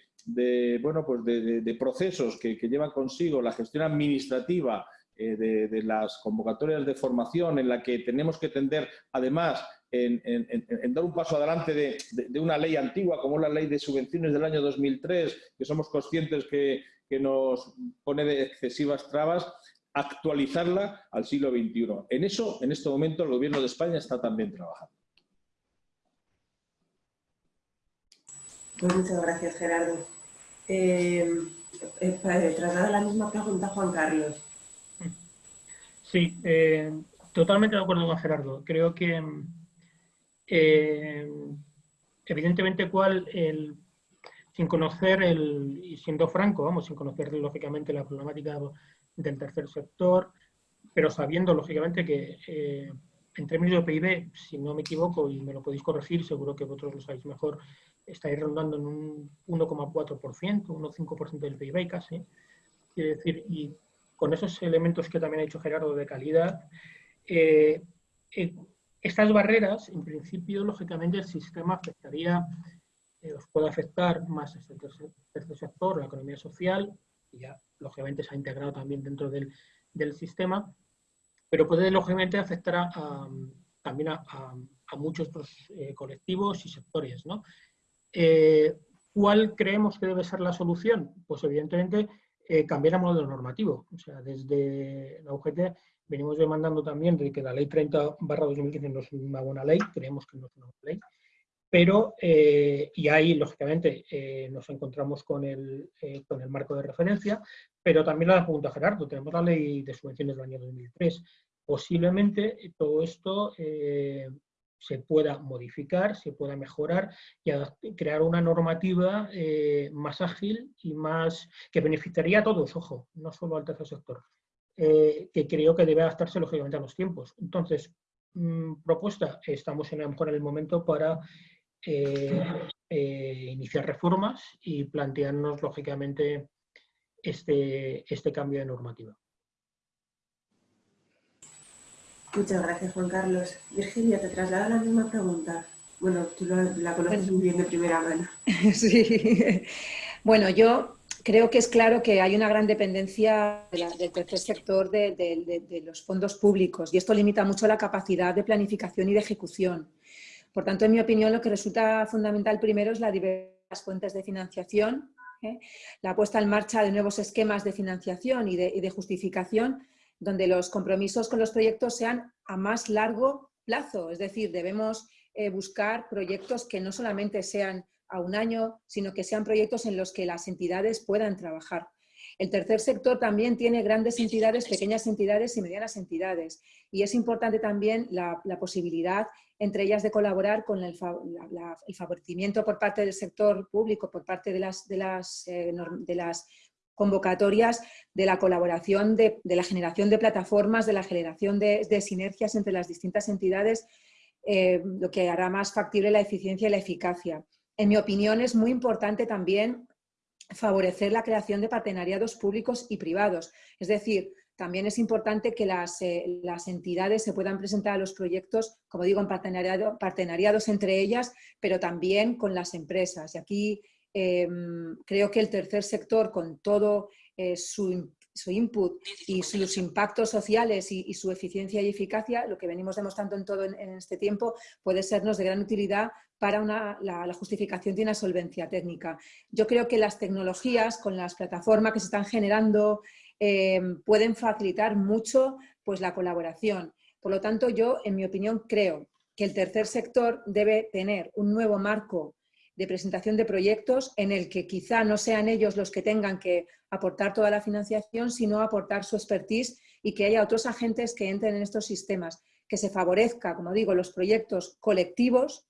bueno, pues de, procesos que, llevan consigo la gestión administrativa de, las convocatorias de formación en la que tenemos que tender, además, en, dar un paso adelante de, una ley antigua como la ley de subvenciones del año 2003, que somos conscientes que, nos pone de excesivas trabas, actualizarla al siglo XXI. En eso, en este momento, el Gobierno de España está también trabajando. Pues muchas gracias, Gerardo. Eh, eh, eh la misma pregunta a Juan Carlos. Sí, eh, totalmente de acuerdo con Gerardo. Creo que eh, evidentemente cuál el, sin conocer el, y siendo franco, vamos, sin conocer lógicamente la problemática del tercer sector, pero sabiendo lógicamente que eh, en términos de PIB, si no me equivoco y me lo podéis corregir, seguro que vosotros lo sabéis mejor, estáis rondando en un 1,4%, 1,5% del PIB casi. Quiere decir, y con esos elementos que también ha dicho Gerardo de calidad, eh, eh, estas barreras, en principio, lógicamente, el sistema afectaría, eh, os puede afectar más el tercer, sector, la economía social, y ya, lógicamente, se ha integrado también dentro del, sistema, pero puede, lógicamente, afectar también a, muchos colectivos y sectores. ¿no? ¿Cuál creemos que debe ser la solución? Pues, evidentemente, eh, cambiar el modelo normativo. O sea, desde la UGT venimos demandando también de que la ley 30 barra 2015 no es una buena ley, creemos que no es una buena ley, pero, eh, y ahí, lógicamente, eh, nos encontramos con el, con el marco de referencia, pero también la pregunta Gerardo, tenemos la ley de subvenciones del año 2003. Posiblemente todo esto se pueda modificar, se pueda mejorar y crear una normativa eh, más ágil y más que beneficiaría a todos, ojo, no solo al tercer sector, eh, que creo que debe adaptarse lógicamente a los tiempos. Entonces, mm, propuesta, estamos en, a lo mejor en el momento para eh, iniciar reformas y plantearnos lógicamente este, este cambio de normativa. Muchas gracias, Juan Carlos. Virginia, te traslado la misma pregunta. Bueno, tú la, conoces muy bien de primera mano. Sí. Bueno, yo creo que es claro que hay una gran dependencia del tercer sector de, los fondos públicos y esto limita mucho la capacidad de planificación y de ejecución. Por tanto, en mi opinión, lo que resulta fundamental primero es la diversidad las fuentes de financiación, ¿eh? la puesta en marcha de nuevos esquemas de financiación y de justificación donde los compromisos con los proyectos sean a más largo plazo, es decir, debemos eh, buscar proyectos que no solamente sean a un año, sino que sean proyectos en los que las entidades puedan trabajar. El tercer sector también tiene grandes entidades, pequeñas entidades y medianas entidades. Y es importante también la, posibilidad entre ellas de colaborar con el, favorecimiento por parte del sector público, por parte de las, eh, convocatorias de la colaboración, de, la generación de plataformas, de la generación de, sinergias entre las distintas entidades, eh, lo que hará más factible la eficiencia y la eficacia. En mi opinión es muy importante también favorecer la creación de partenariados públicos y privados. Es decir, también es importante que las, eh, las, entidades se puedan presentar a los proyectos, como digo, en partenariado, partenariados entre ellas, pero también con las empresas. Y aquí Em, creo que el tercer sector, con todo eh, su, input y sus impactos sociales y, su eficiencia y eficacia, lo que venimos demostrando en todo en, este tiempo, puede sernos de gran utilidad para la, justificación de una solvencia técnica. Yo creo que las tecnologías, con las plataformas que se están generando, em, pueden facilitar mucho pues, la colaboración. Por lo tanto, yo, en mi opinión, creo que el tercer sector debe tener un nuevo marco de presentación de proyectos en el que quizá no sean ellos los que tengan que aportar toda la financiación, sino aportar su expertise y que haya otros agentes que entren en estos sistemas, que se favorezca, como digo, los proyectos colectivos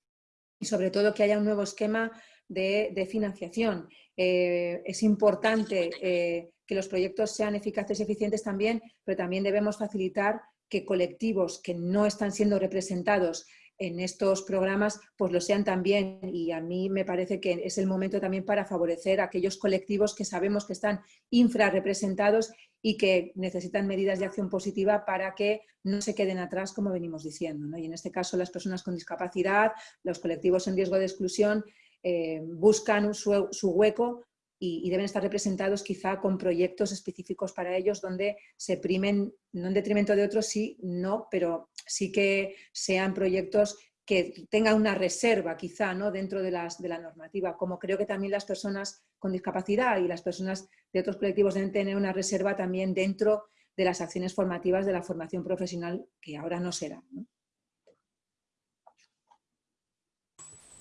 y sobre todo que haya un nuevo esquema de, financiación. Eh, es importante eh, que los proyectos sean eficaces y eficientes también, pero también debemos facilitar que colectivos que no están siendo representados en estos programas pues lo sean también y a mí me parece que es el momento también para favorecer a aquellos colectivos que sabemos que están infrarrepresentados y que necesitan medidas de acción positiva para que no se queden atrás como venimos diciendo. Y en este caso las personas con discapacidad, los colectivos en riesgo de exclusión eh, buscan su, su hueco y, deben estar representados quizá con proyectos específicos para ellos donde se primen, no en detrimento de otros, sí, no, pero sí que sean proyectos que tenga una reserva quizá ¿no? dentro de, las, de la normativa, como creo que también las personas con discapacidad y las personas de otros colectivos deben tener una reserva también dentro de las acciones formativas de la formación profesional, que ahora no será.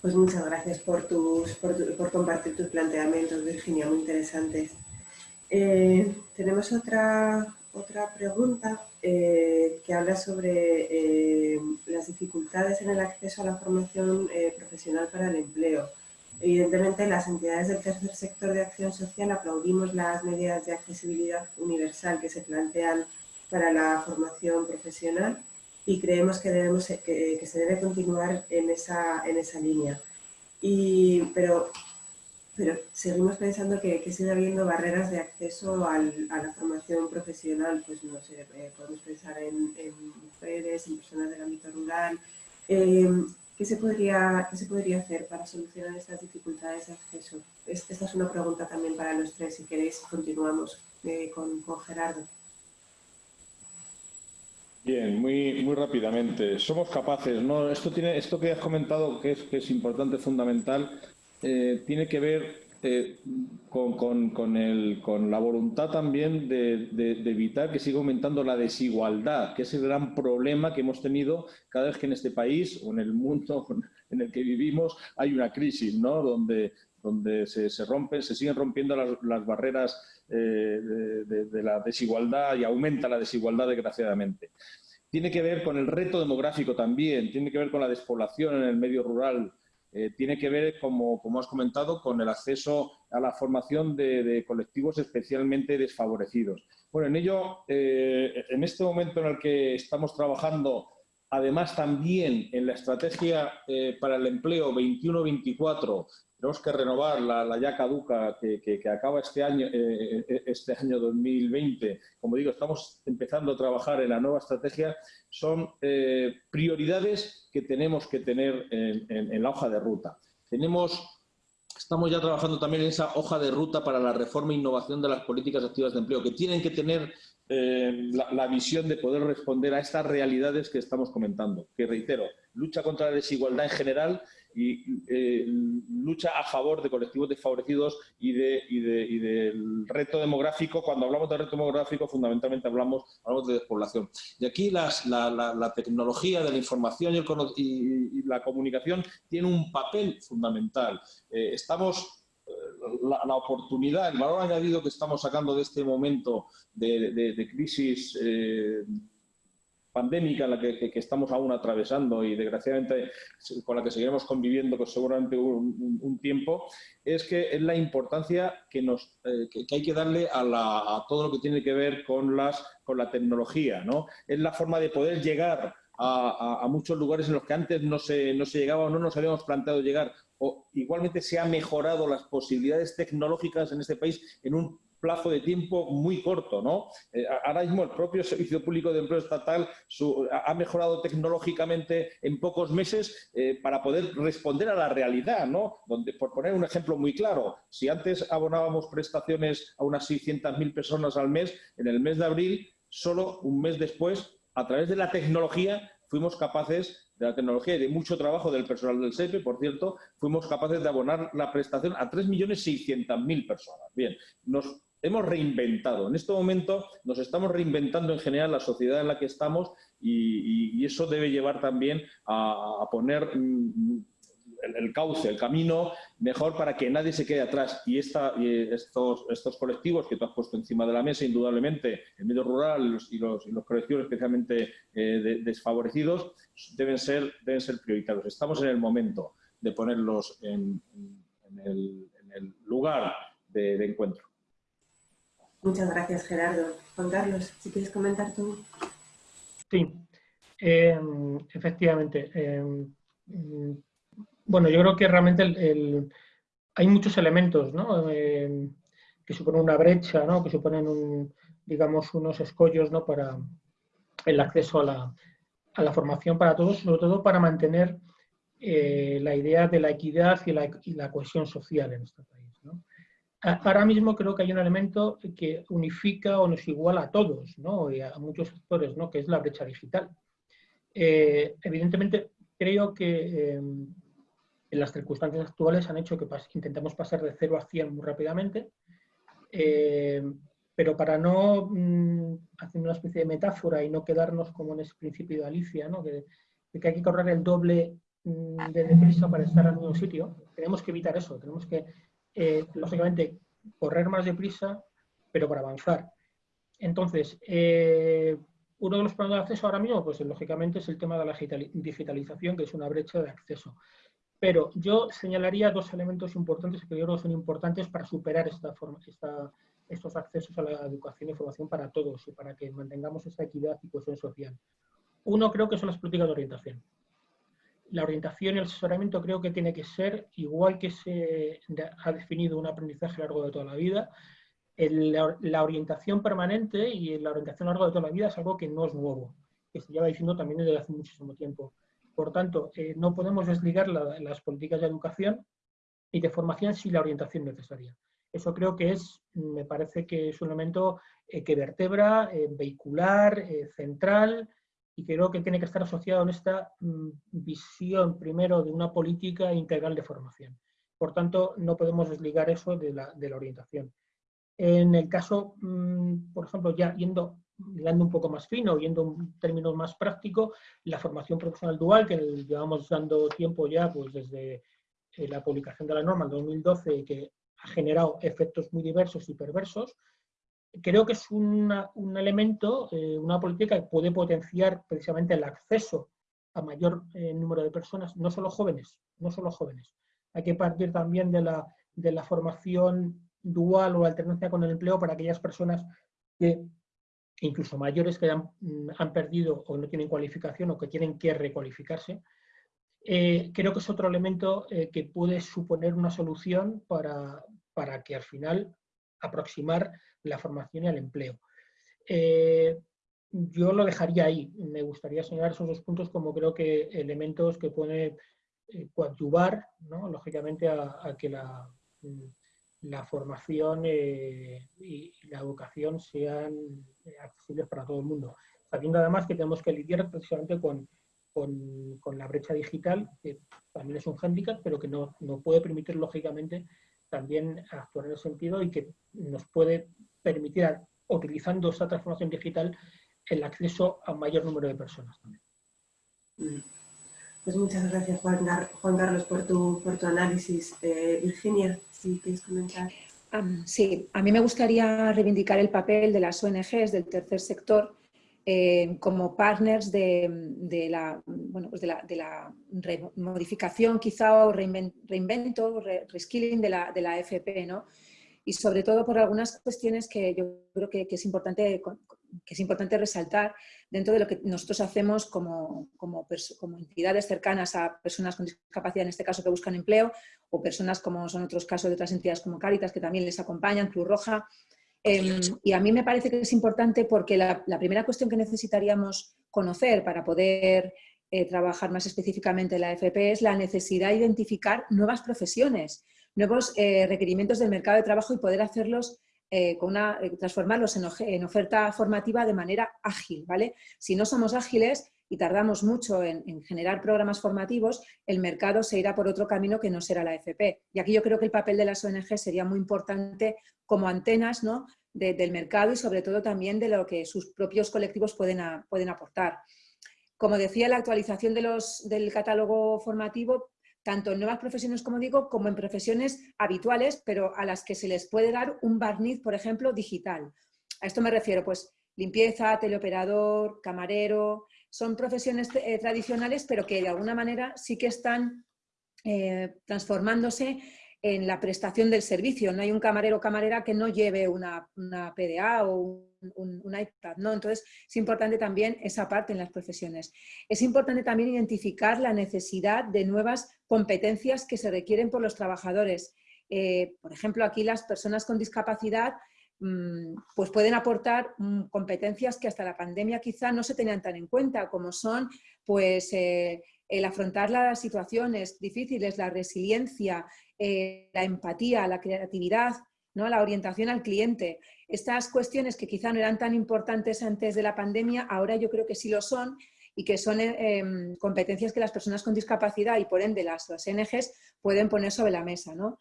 Pues muchas gracias por, tus, por, compartir tus planteamientos, Virginia, muy interesantes. Eh, tenemos otra, otra pregunta eh, que habla sobre eh, las dificultades en el acceso a la formación profesional para el empleo. Evidentemente, las entidades del tercer sector de acción social aplaudimos las medidas de accesibilidad universal que se plantean para la formación profesional y creemos que, debemos, que, se debe continuar en esa, en esa línea. Y, pero, pero seguimos pensando que, sigue habiendo barreras de acceso a la formación profesional, pues no sé, eh, podemos pensar en, mujeres, en personas del ámbito rural. Eh, ¿qué, se podría, ¿Qué se podría hacer para solucionar estas dificultades de acceso? Esta es una pregunta también para los tres, si queréis continuamos eh, con, con Gerardo. Bien, muy, muy rápidamente. Somos capaces, ¿no? Esto, tiene, esto que has comentado, que es, que es importante, fundamental, eh, tiene que ver eh, con, el, con, la voluntad también de, de, evitar que siga aumentando la desigualdad, que es el gran problema que hemos tenido cada vez que en este país o en el mundo en el que vivimos hay una crisis, ¿no? Donde, donde se, rompen, se siguen rompiendo las, las barreras eh, de, la desigualdad y aumenta la desigualdad desgraciadamente. Tiene que ver con el reto demográfico también, tiene que ver con la despoblación en el medio rural, eh, tiene que ver, como, como, has comentado, con el acceso a la formación de, colectivos especialmente desfavorecidos. Bueno, en ello, eh, en este momento en el que estamos trabajando, además también en la estrategia para el empleo 21-24 tenemos que renovar la, ya caduca que, acaba este año, eh, eh, este año 2020. Como digo, estamos empezando a trabajar en la nueva estrategia. Son eh, prioridades que tenemos que tener en, la hoja de ruta. Tenemos Estamos ya trabajando también en esa hoja de ruta para la reforma e innovación de las políticas activas de empleo, que tienen que tener la, visión de poder responder a estas realidades que estamos comentando. Que reitero, lucha contra la desigualdad en general y eh, lucha a favor de colectivos desfavorecidos y, de, y, de, y, del reto demográfico. Cuando hablamos de reto demográfico, fundamentalmente hablamos, hablamos de despoblación. Y aquí las, la, la, tecnología de la información y, el, y, la comunicación tiene un papel fundamental. Eh, estamos eh, la, oportunidad, el valor añadido que estamos sacando de este momento de, de, crisis pandémica en la que, estamos aún atravesando y desgraciadamente con la que seguiremos conviviendo pues, seguramente un, tiempo, es que es la importancia que, nos, eh, que, hay que darle a, todo lo que tiene que ver con, las, con la tecnología. ¿no? Es la forma de poder llegar a, muchos lugares en los que antes no se, no se llegaba o no nos habíamos planteado llegar. O igualmente se han mejorado las posibilidades tecnológicas en este país en un plazo de tiempo muy corto. ¿no? Eh, ahora mismo el propio Servicio Público de Empleo Estatal ha mejorado tecnológicamente en pocos meses eh, para poder responder a la realidad. ¿no? Donde, por poner un ejemplo muy claro, si antes abonábamos prestaciones a unas 600.000 personas al mes, en el mes de abril, solo un mes después, a través de la tecnología, fuimos capaces de la tecnología y de mucho trabajo del personal del SEPE, por cierto, fuimos capaces de abonar la prestación a 3.600.000 personas. Bien, nos hemos reinventado. En este momento nos estamos reinventando en general la sociedad en la que estamos y, eso debe llevar también a, poner mm, el, cauce, el camino mejor para que nadie se quede atrás. Y, esta, estos, estos colectivos que tú has puesto encima de la mesa, indudablemente, el medio rural y los, colectivos especialmente eh, desfavorecidos, deben ser, deben ser prioritarios. Estamos en el momento de ponerlos en, el, lugar de encuentro. Muchas gracias, Gerardo. Juan Carlos, si quieres comentar tú. Sí, eh, efectivamente. Eh, bueno, yo creo que realmente hay muchos elementos ¿no? Eh, que suponen una brecha, ¿no? que suponen, un, digamos, unos escollos para el acceso a la, a la, formación para todos, sobre todo para mantener la idea de la equidad y la, y la cohesión social en nuestro país. Ahora mismo creo que hay un elemento que unifica o nos iguala a todos, ¿no? y a muchos sectores, ¿no? que es la brecha digital. Eh, evidentemente, creo que em, las circunstancias actuales han hecho que intentemos pasar de 0 a 100 muy rápidamente, em, pero para no mm, hacer una especie de metáfora y no quedarnos como en ese principio de Alicia, ¿no? de, que hay que correr el doble mm, de deprisa para estar en un sitio, tenemos que evitar eso, tenemos que, lógicamente, correr más deprisa, pero para avanzar. Entonces, eh, uno de los problemas de acceso ahora mismo, pues lógicamente es el tema de la digitalización, que es una brecha de acceso. Pero yo señalaría dos elementos importantes que yo creo son importantes para superar esta forma, estos accesos a la educación y formación para todos y para que mantengamos esta equidad y cohesión social. Uno creo que son las políticas de orientación. La orientación y el asesoramiento creo que tiene que ser, igual que se ha definido un aprendizaje a lo largo de toda la vida, la, orientación permanente y la orientación a lo largo de toda la vida es algo que no es nuevo, que se lleva diciendo también desde hace muchísimo tiempo. Por tanto, eh, no podemos desligar las políticas de educación y de formación sin la orientación necesaria. Eso creo que es, me parece que es un elemento eh, que vertebra, eh, vehicular, central, y creo que tiene que estar asociado en esta mm, visión primero de una política integral de formación. Por tanto, no podemos desligar eso de la, orientación. En el caso, mm, por ejemplo, ya yendo, un poco más fino, yendo un término más práctico, la formación profesional dual, que llevamos dando tiempo ya pues desde eh, la publicación de la norma en 2012, que ha generado efectos muy diversos y perversos, creo que es un elemento, eh, una política que puede potenciar precisamente el acceso a mayor eh, número de personas, no solo jóvenes, no solo jóvenes. Hay que partir también de la, de la formación dual o alternancia con el empleo para aquellas personas que, incluso mayores, que han, han perdido o no tienen cualificación o que tienen que recualificarse, eh, creo que es otro elemento que puede suponer una solución para, para, que al final aproximar la formación y el empleo. Eh, yo lo dejaría ahí. Me gustaría señalar esos dos puntos como creo que elementos que pueden coadyuvar, ¿no? lógicamente, a, que la, la formación eh, y la educación sean eh, accesibles para todo el mundo. Sabiendo además que tenemos que lidiar precisamente con, con, la brecha digital, que también es un hándicap, pero que no, no, puede permitir, lógicamente, también actuar en ese sentido y que nos puede permitir, utilizando esta transformación digital, el acceso a mayor número de personas también. Mm. Pues muchas gracias, Juan, Carlos, por tu, por tu análisis. Eh, Virginia, si quieres comentar. sí, a mí me gustaría reivindicar el papel de las ONGs del tercer sector eh, como partners de, la, bueno, pues de, la, de la modificación quizá o reinvento, reskilling de la, de la FP, ¿no? Y sobre todo por algunas cuestiones que yo creo que, que es importante que es importante resaltar dentro de lo que nosotros hacemos como, como, entidades cercanas a personas con discapacidad, en este caso que buscan empleo, o personas como son otros casos de otras entidades como Cáritas, que también les acompañan, Cruz Roja. Em, y a mí me parece que es importante porque la, primera cuestión que necesitaríamos conocer para poder eh, trabajar más específicamente en la FP es la necesidad de identificar nuevas profesiones, nuevos eh, requerimientos del mercado de trabajo y poder hacerlos eh, con una, eh, transformarlos en, oferta formativa de manera ágil. ¿vale? Si no somos ágiles y tardamos mucho en, generar programas formativos, el mercado se irá por otro camino que no será la FP. Y aquí yo creo que el papel de las ONG sería muy importante como antenas ¿no? del mercado y sobre todo también de lo que sus propios colectivos pueden, pueden aportar. Como decía, la actualización de los, del catálogo formativo tanto en nuevas profesiones, como digo, como en profesiones habituales, pero a las que se les puede dar un barniz, por ejemplo, digital. A esto me refiero, pues, limpieza, teleoperador, camarero, son profesiones eh, tradicionales, pero que de alguna manera sí que están eh, transformándose en la prestación del servicio. No hay un camarero o camarera que no lleve una, PDA o un, iPad. ¿no? Entonces, es importante también esa parte en las profesiones. Es importante también identificar la necesidad de nuevas competencias que se requieren por los trabajadores. Eh, por ejemplo, aquí las personas con discapacidad pues pueden aportar mm, competencias que hasta la pandemia quizá no se tenían tan en cuenta, como son pues, eh, el afrontar las situaciones difíciles, la resiliencia, eh, la empatía, la creatividad, ¿no? la orientación al cliente. Estas cuestiones que quizá no eran tan importantes antes de la pandemia, ahora yo creo que sí lo son y que son em, competencias que las personas con discapacidad y por ende las, las ONGs pueden poner sobre la mesa. ¿no?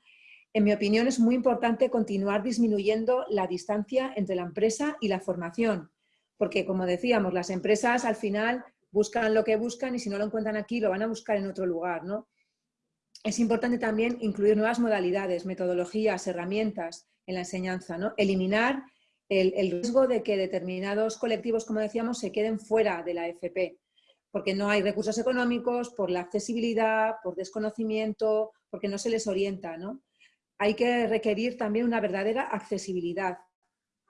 En mi opinión es muy importante continuar disminuyendo la distancia entre la empresa y la formación, porque como decíamos, las empresas al final buscan lo que buscan y si no lo encuentran aquí lo van a buscar en otro lugar. ¿no? Es importante también incluir nuevas modalidades, metodologías, herramientas en la enseñanza, ¿no? eliminar el, riesgo de que determinados colectivos, como decíamos, se queden fuera de la FP, porque no hay recursos económicos, por la accesibilidad, por desconocimiento, porque no se les orienta. ¿no? Hay que requerir también una verdadera accesibilidad.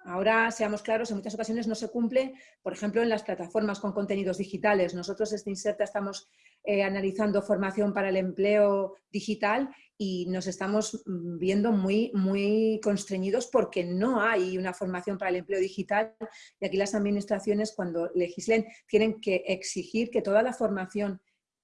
Ahora, seamos claros, en muchas ocasiones no se cumple, por ejemplo, en las plataformas con contenidos digitales. Nosotros, desde Inserta, estamos eh, analizando formación para el empleo digital y nos estamos mm, viendo muy, muy constreñidos porque no hay una formación para el empleo digital y aquí las administraciones cuando legislen tienen que exigir que toda la formación,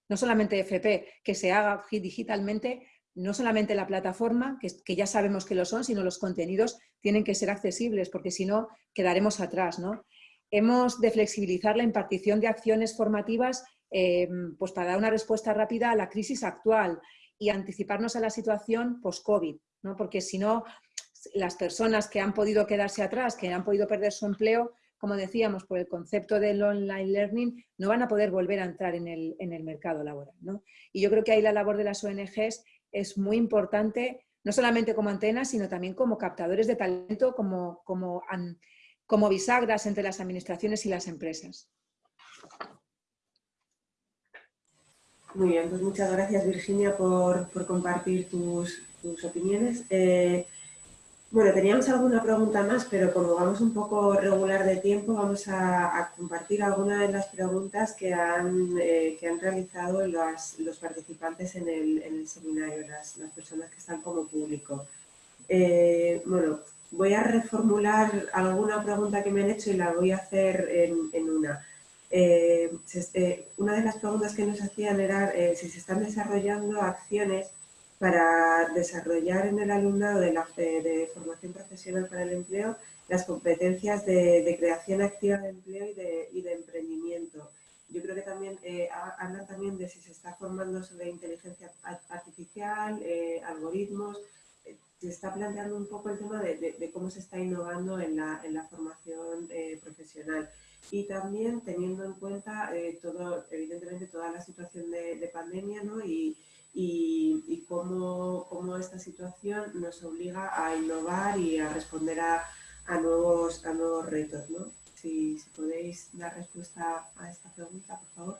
no solamente FP, que se haga digitalmente, no solamente la plataforma, que, que, ya sabemos que lo son, sino los contenidos tienen que ser accesibles, porque si no, quedaremos atrás. ¿no? Hemos de flexibilizar la impartición de acciones formativas eh, pues para dar una respuesta rápida a la crisis actual y anticiparnos a la situación post-COVID, ¿no? porque si no, las personas que han podido quedarse atrás, que han podido perder su empleo, como decíamos, por el concepto del online learning, no van a poder volver a entrar en el, mercado laboral. Y yo creo que ahí la labor de las ONGs es muy importante, no solamente como antena, sino también como captadores de talento, como, como, como bisagras entre las administraciones y las empresas. Muy bien, pues muchas gracias Virginia por, compartir tus, opiniones. Eh, bueno, teníamos alguna pregunta más, pero como vamos un poco regular de tiempo, vamos a, compartir algunas de las preguntas que han, eh, que han realizado los participantes en el, seminario, las, personas que están como público. Eh, bueno, voy a reformular alguna pregunta que me han hecho y la voy a hacer en una. Eh, eh, una de las preguntas que nos hacían era eh, si se están desarrollando acciones para desarrollar en el alumnado de, la, de formación profesional para el empleo las competencias de, creación activa de empleo y de, emprendimiento. Yo creo que también hablan también de si se está formando sobre inteligencia artificial, algoritmos, se está planteando un poco el tema de, cómo se está innovando en la, en la formación profesional y también teniendo en cuenta eh, todo, evidentemente toda la situación de, pandemia ¿no? y, y, cómo, cómo, esta situación nos obliga a innovar y a responder a, a nuevos, a nuevos retos. ¿no? Si, podéis dar respuesta a esta pregunta, por favor.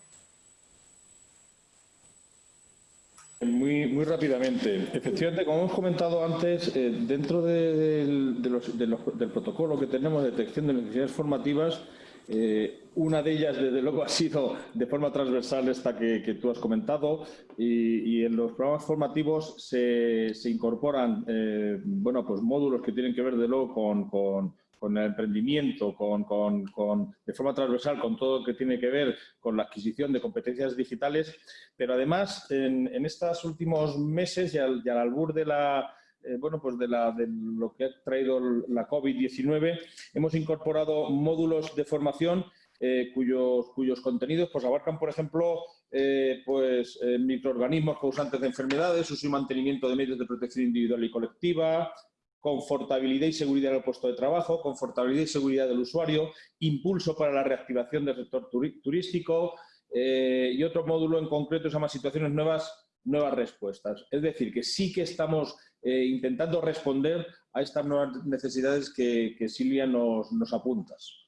Muy, muy rápidamente. Efectivamente, como hemos comentado antes, eh, dentro de, los, del protocolo que tenemos de detección de necesidades formativas, eh, una de ellas, desde luego, ha sido de forma transversal esta que, tú has comentado y, en los programas formativos se, incorporan eh, bueno, pues módulos que tienen que ver, de luego, con, el emprendimiento, con, de forma transversal, con todo lo que tiene que ver con la adquisición de competencias digitales, pero además en, estos últimos meses y al albur de la eh, bueno, pues de, lo que ha traído la COVID-19, hemos incorporado módulos de formación eh, cuyos, contenidos pues, abarcan, por ejemplo, eh, pues, microorganismos causantes de enfermedades, uso y mantenimiento de medios de protección individual y colectiva, confortabilidad y seguridad en el puesto de trabajo, confortabilidad y seguridad del usuario, impulso para la reactivación del sector turístico y otro módulo en concreto se llama situaciones nuevas, nuevas respuestas. Es decir, que sí que estamos eh, intentando responder a estas nuevas necesidades que, Silvia nos, nos apuntas.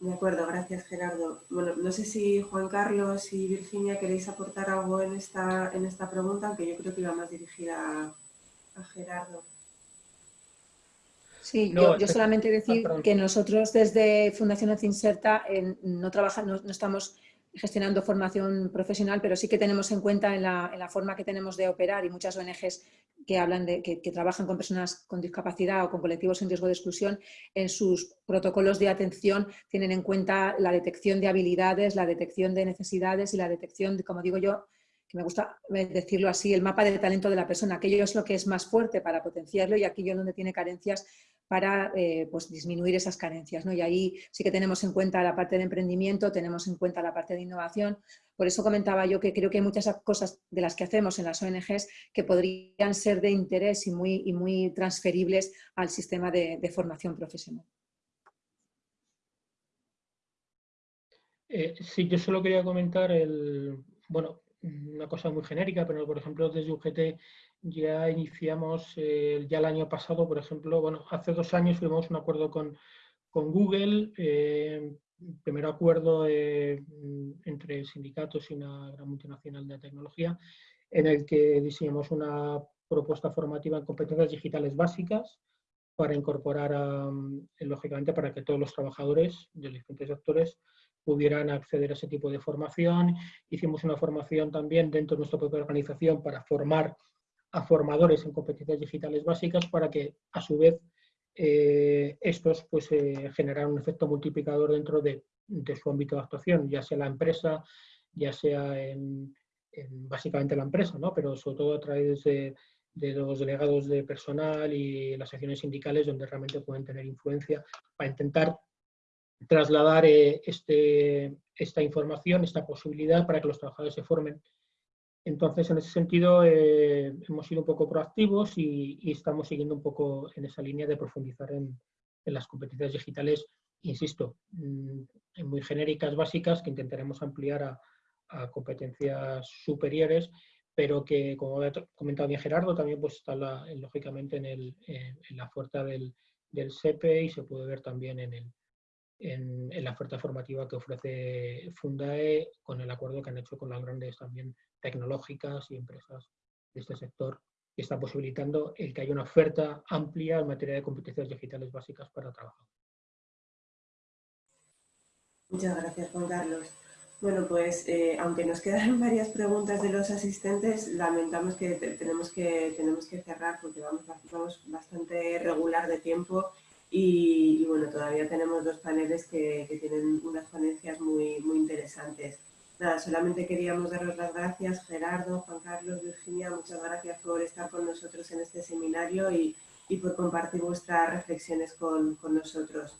De acuerdo, gracias Gerardo. Bueno, no sé si Juan Carlos y Virginia queréis aportar algo en esta, en esta pregunta, aunque yo creo que iba más dirigida a, Gerardo. Sí, yo, solamente decir que nosotros desde Fundación Inserta no, trabajamos, no estamos gestionando formación profesional, pero sí que tenemos en cuenta en la, forma que tenemos de operar y muchas ONGs que, hablan de, que, trabajan con personas con discapacidad o con colectivos en riesgo de exclusión, en sus protocolos de atención tienen en cuenta la detección de habilidades, la detección de necesidades y la detección, de, como digo yo, que me gusta decirlo así, el mapa de talento de la persona. Aquello es lo que es más fuerte para potenciarlo y aquello donde tiene carencias para eh, pues disminuir esas carencias. ¿no? Y ahí sí que tenemos en cuenta la parte de emprendimiento, tenemos en cuenta la parte de innovación. Por eso comentaba yo que creo que hay muchas cosas de las que hacemos en las ONGs que podrían ser de interés y muy, y muy transferibles al sistema de, formación profesional. Eh, sí, yo solo quería comentar el, bueno, una cosa muy genérica, pero por ejemplo desde UGT ya iniciamos, eh, ya el año pasado, por ejemplo, bueno, hace dos años firmamos un acuerdo con, Google, eh, primer acuerdo eh, entre sindicatos y una gran multinacional de tecnología, en el que diseñamos una propuesta formativa en competencias digitales básicas para incorporar, lógicamente, para que todos los trabajadores de los diferentes sectores pudieran acceder a ese tipo de formación. Hicimos una formación también dentro de nuestra propia organización para formar a formadores en competencias digitales básicas para que, a su vez, eh, estos pues, eh, generaran un efecto multiplicador dentro de, su ámbito de actuación, ya sea la empresa, ya sea en, básicamente la empresa, ¿no? pero sobre todo a través de, los delegados de personal y las acciones sindicales donde realmente pueden tener influencia para intentar trasladar eh, este, esta información, esta posibilidad para que los trabajadores se formen. Entonces, en ese sentido, eh, hemos sido un poco proactivos y, estamos siguiendo un poco en esa línea de profundizar en, las competencias digitales, insisto, mm, en muy genéricas, básicas, que intentaremos ampliar a, competencias superiores, pero que, como ha comentado bien Gerardo, también pues, está lógicamente en, el, en la oferta del, del SEPE y se puede ver también en, el, en, la oferta formativa que ofrece Fundae con el acuerdo que han hecho con las grandes también tecnológicas y empresas de este sector que está posibilitando el que haya una oferta amplia en materia de competencias digitales básicas para trabajar. Muchas gracias, Juan Carlos. Bueno, pues eh, aunque nos quedan varias preguntas de los asistentes, lamentamos que tenemos que, tenemos que cerrar porque vamos, vamos bastante regular de tiempo y, bueno, todavía tenemos dos paneles que, que, tienen unas ponencias muy, muy interesantes. Nada, solamente queríamos daros las gracias, Gerardo, Juan Carlos, Virginia, muchas gracias por estar con nosotros en este seminario y, y por compartir vuestras reflexiones con, con nosotros.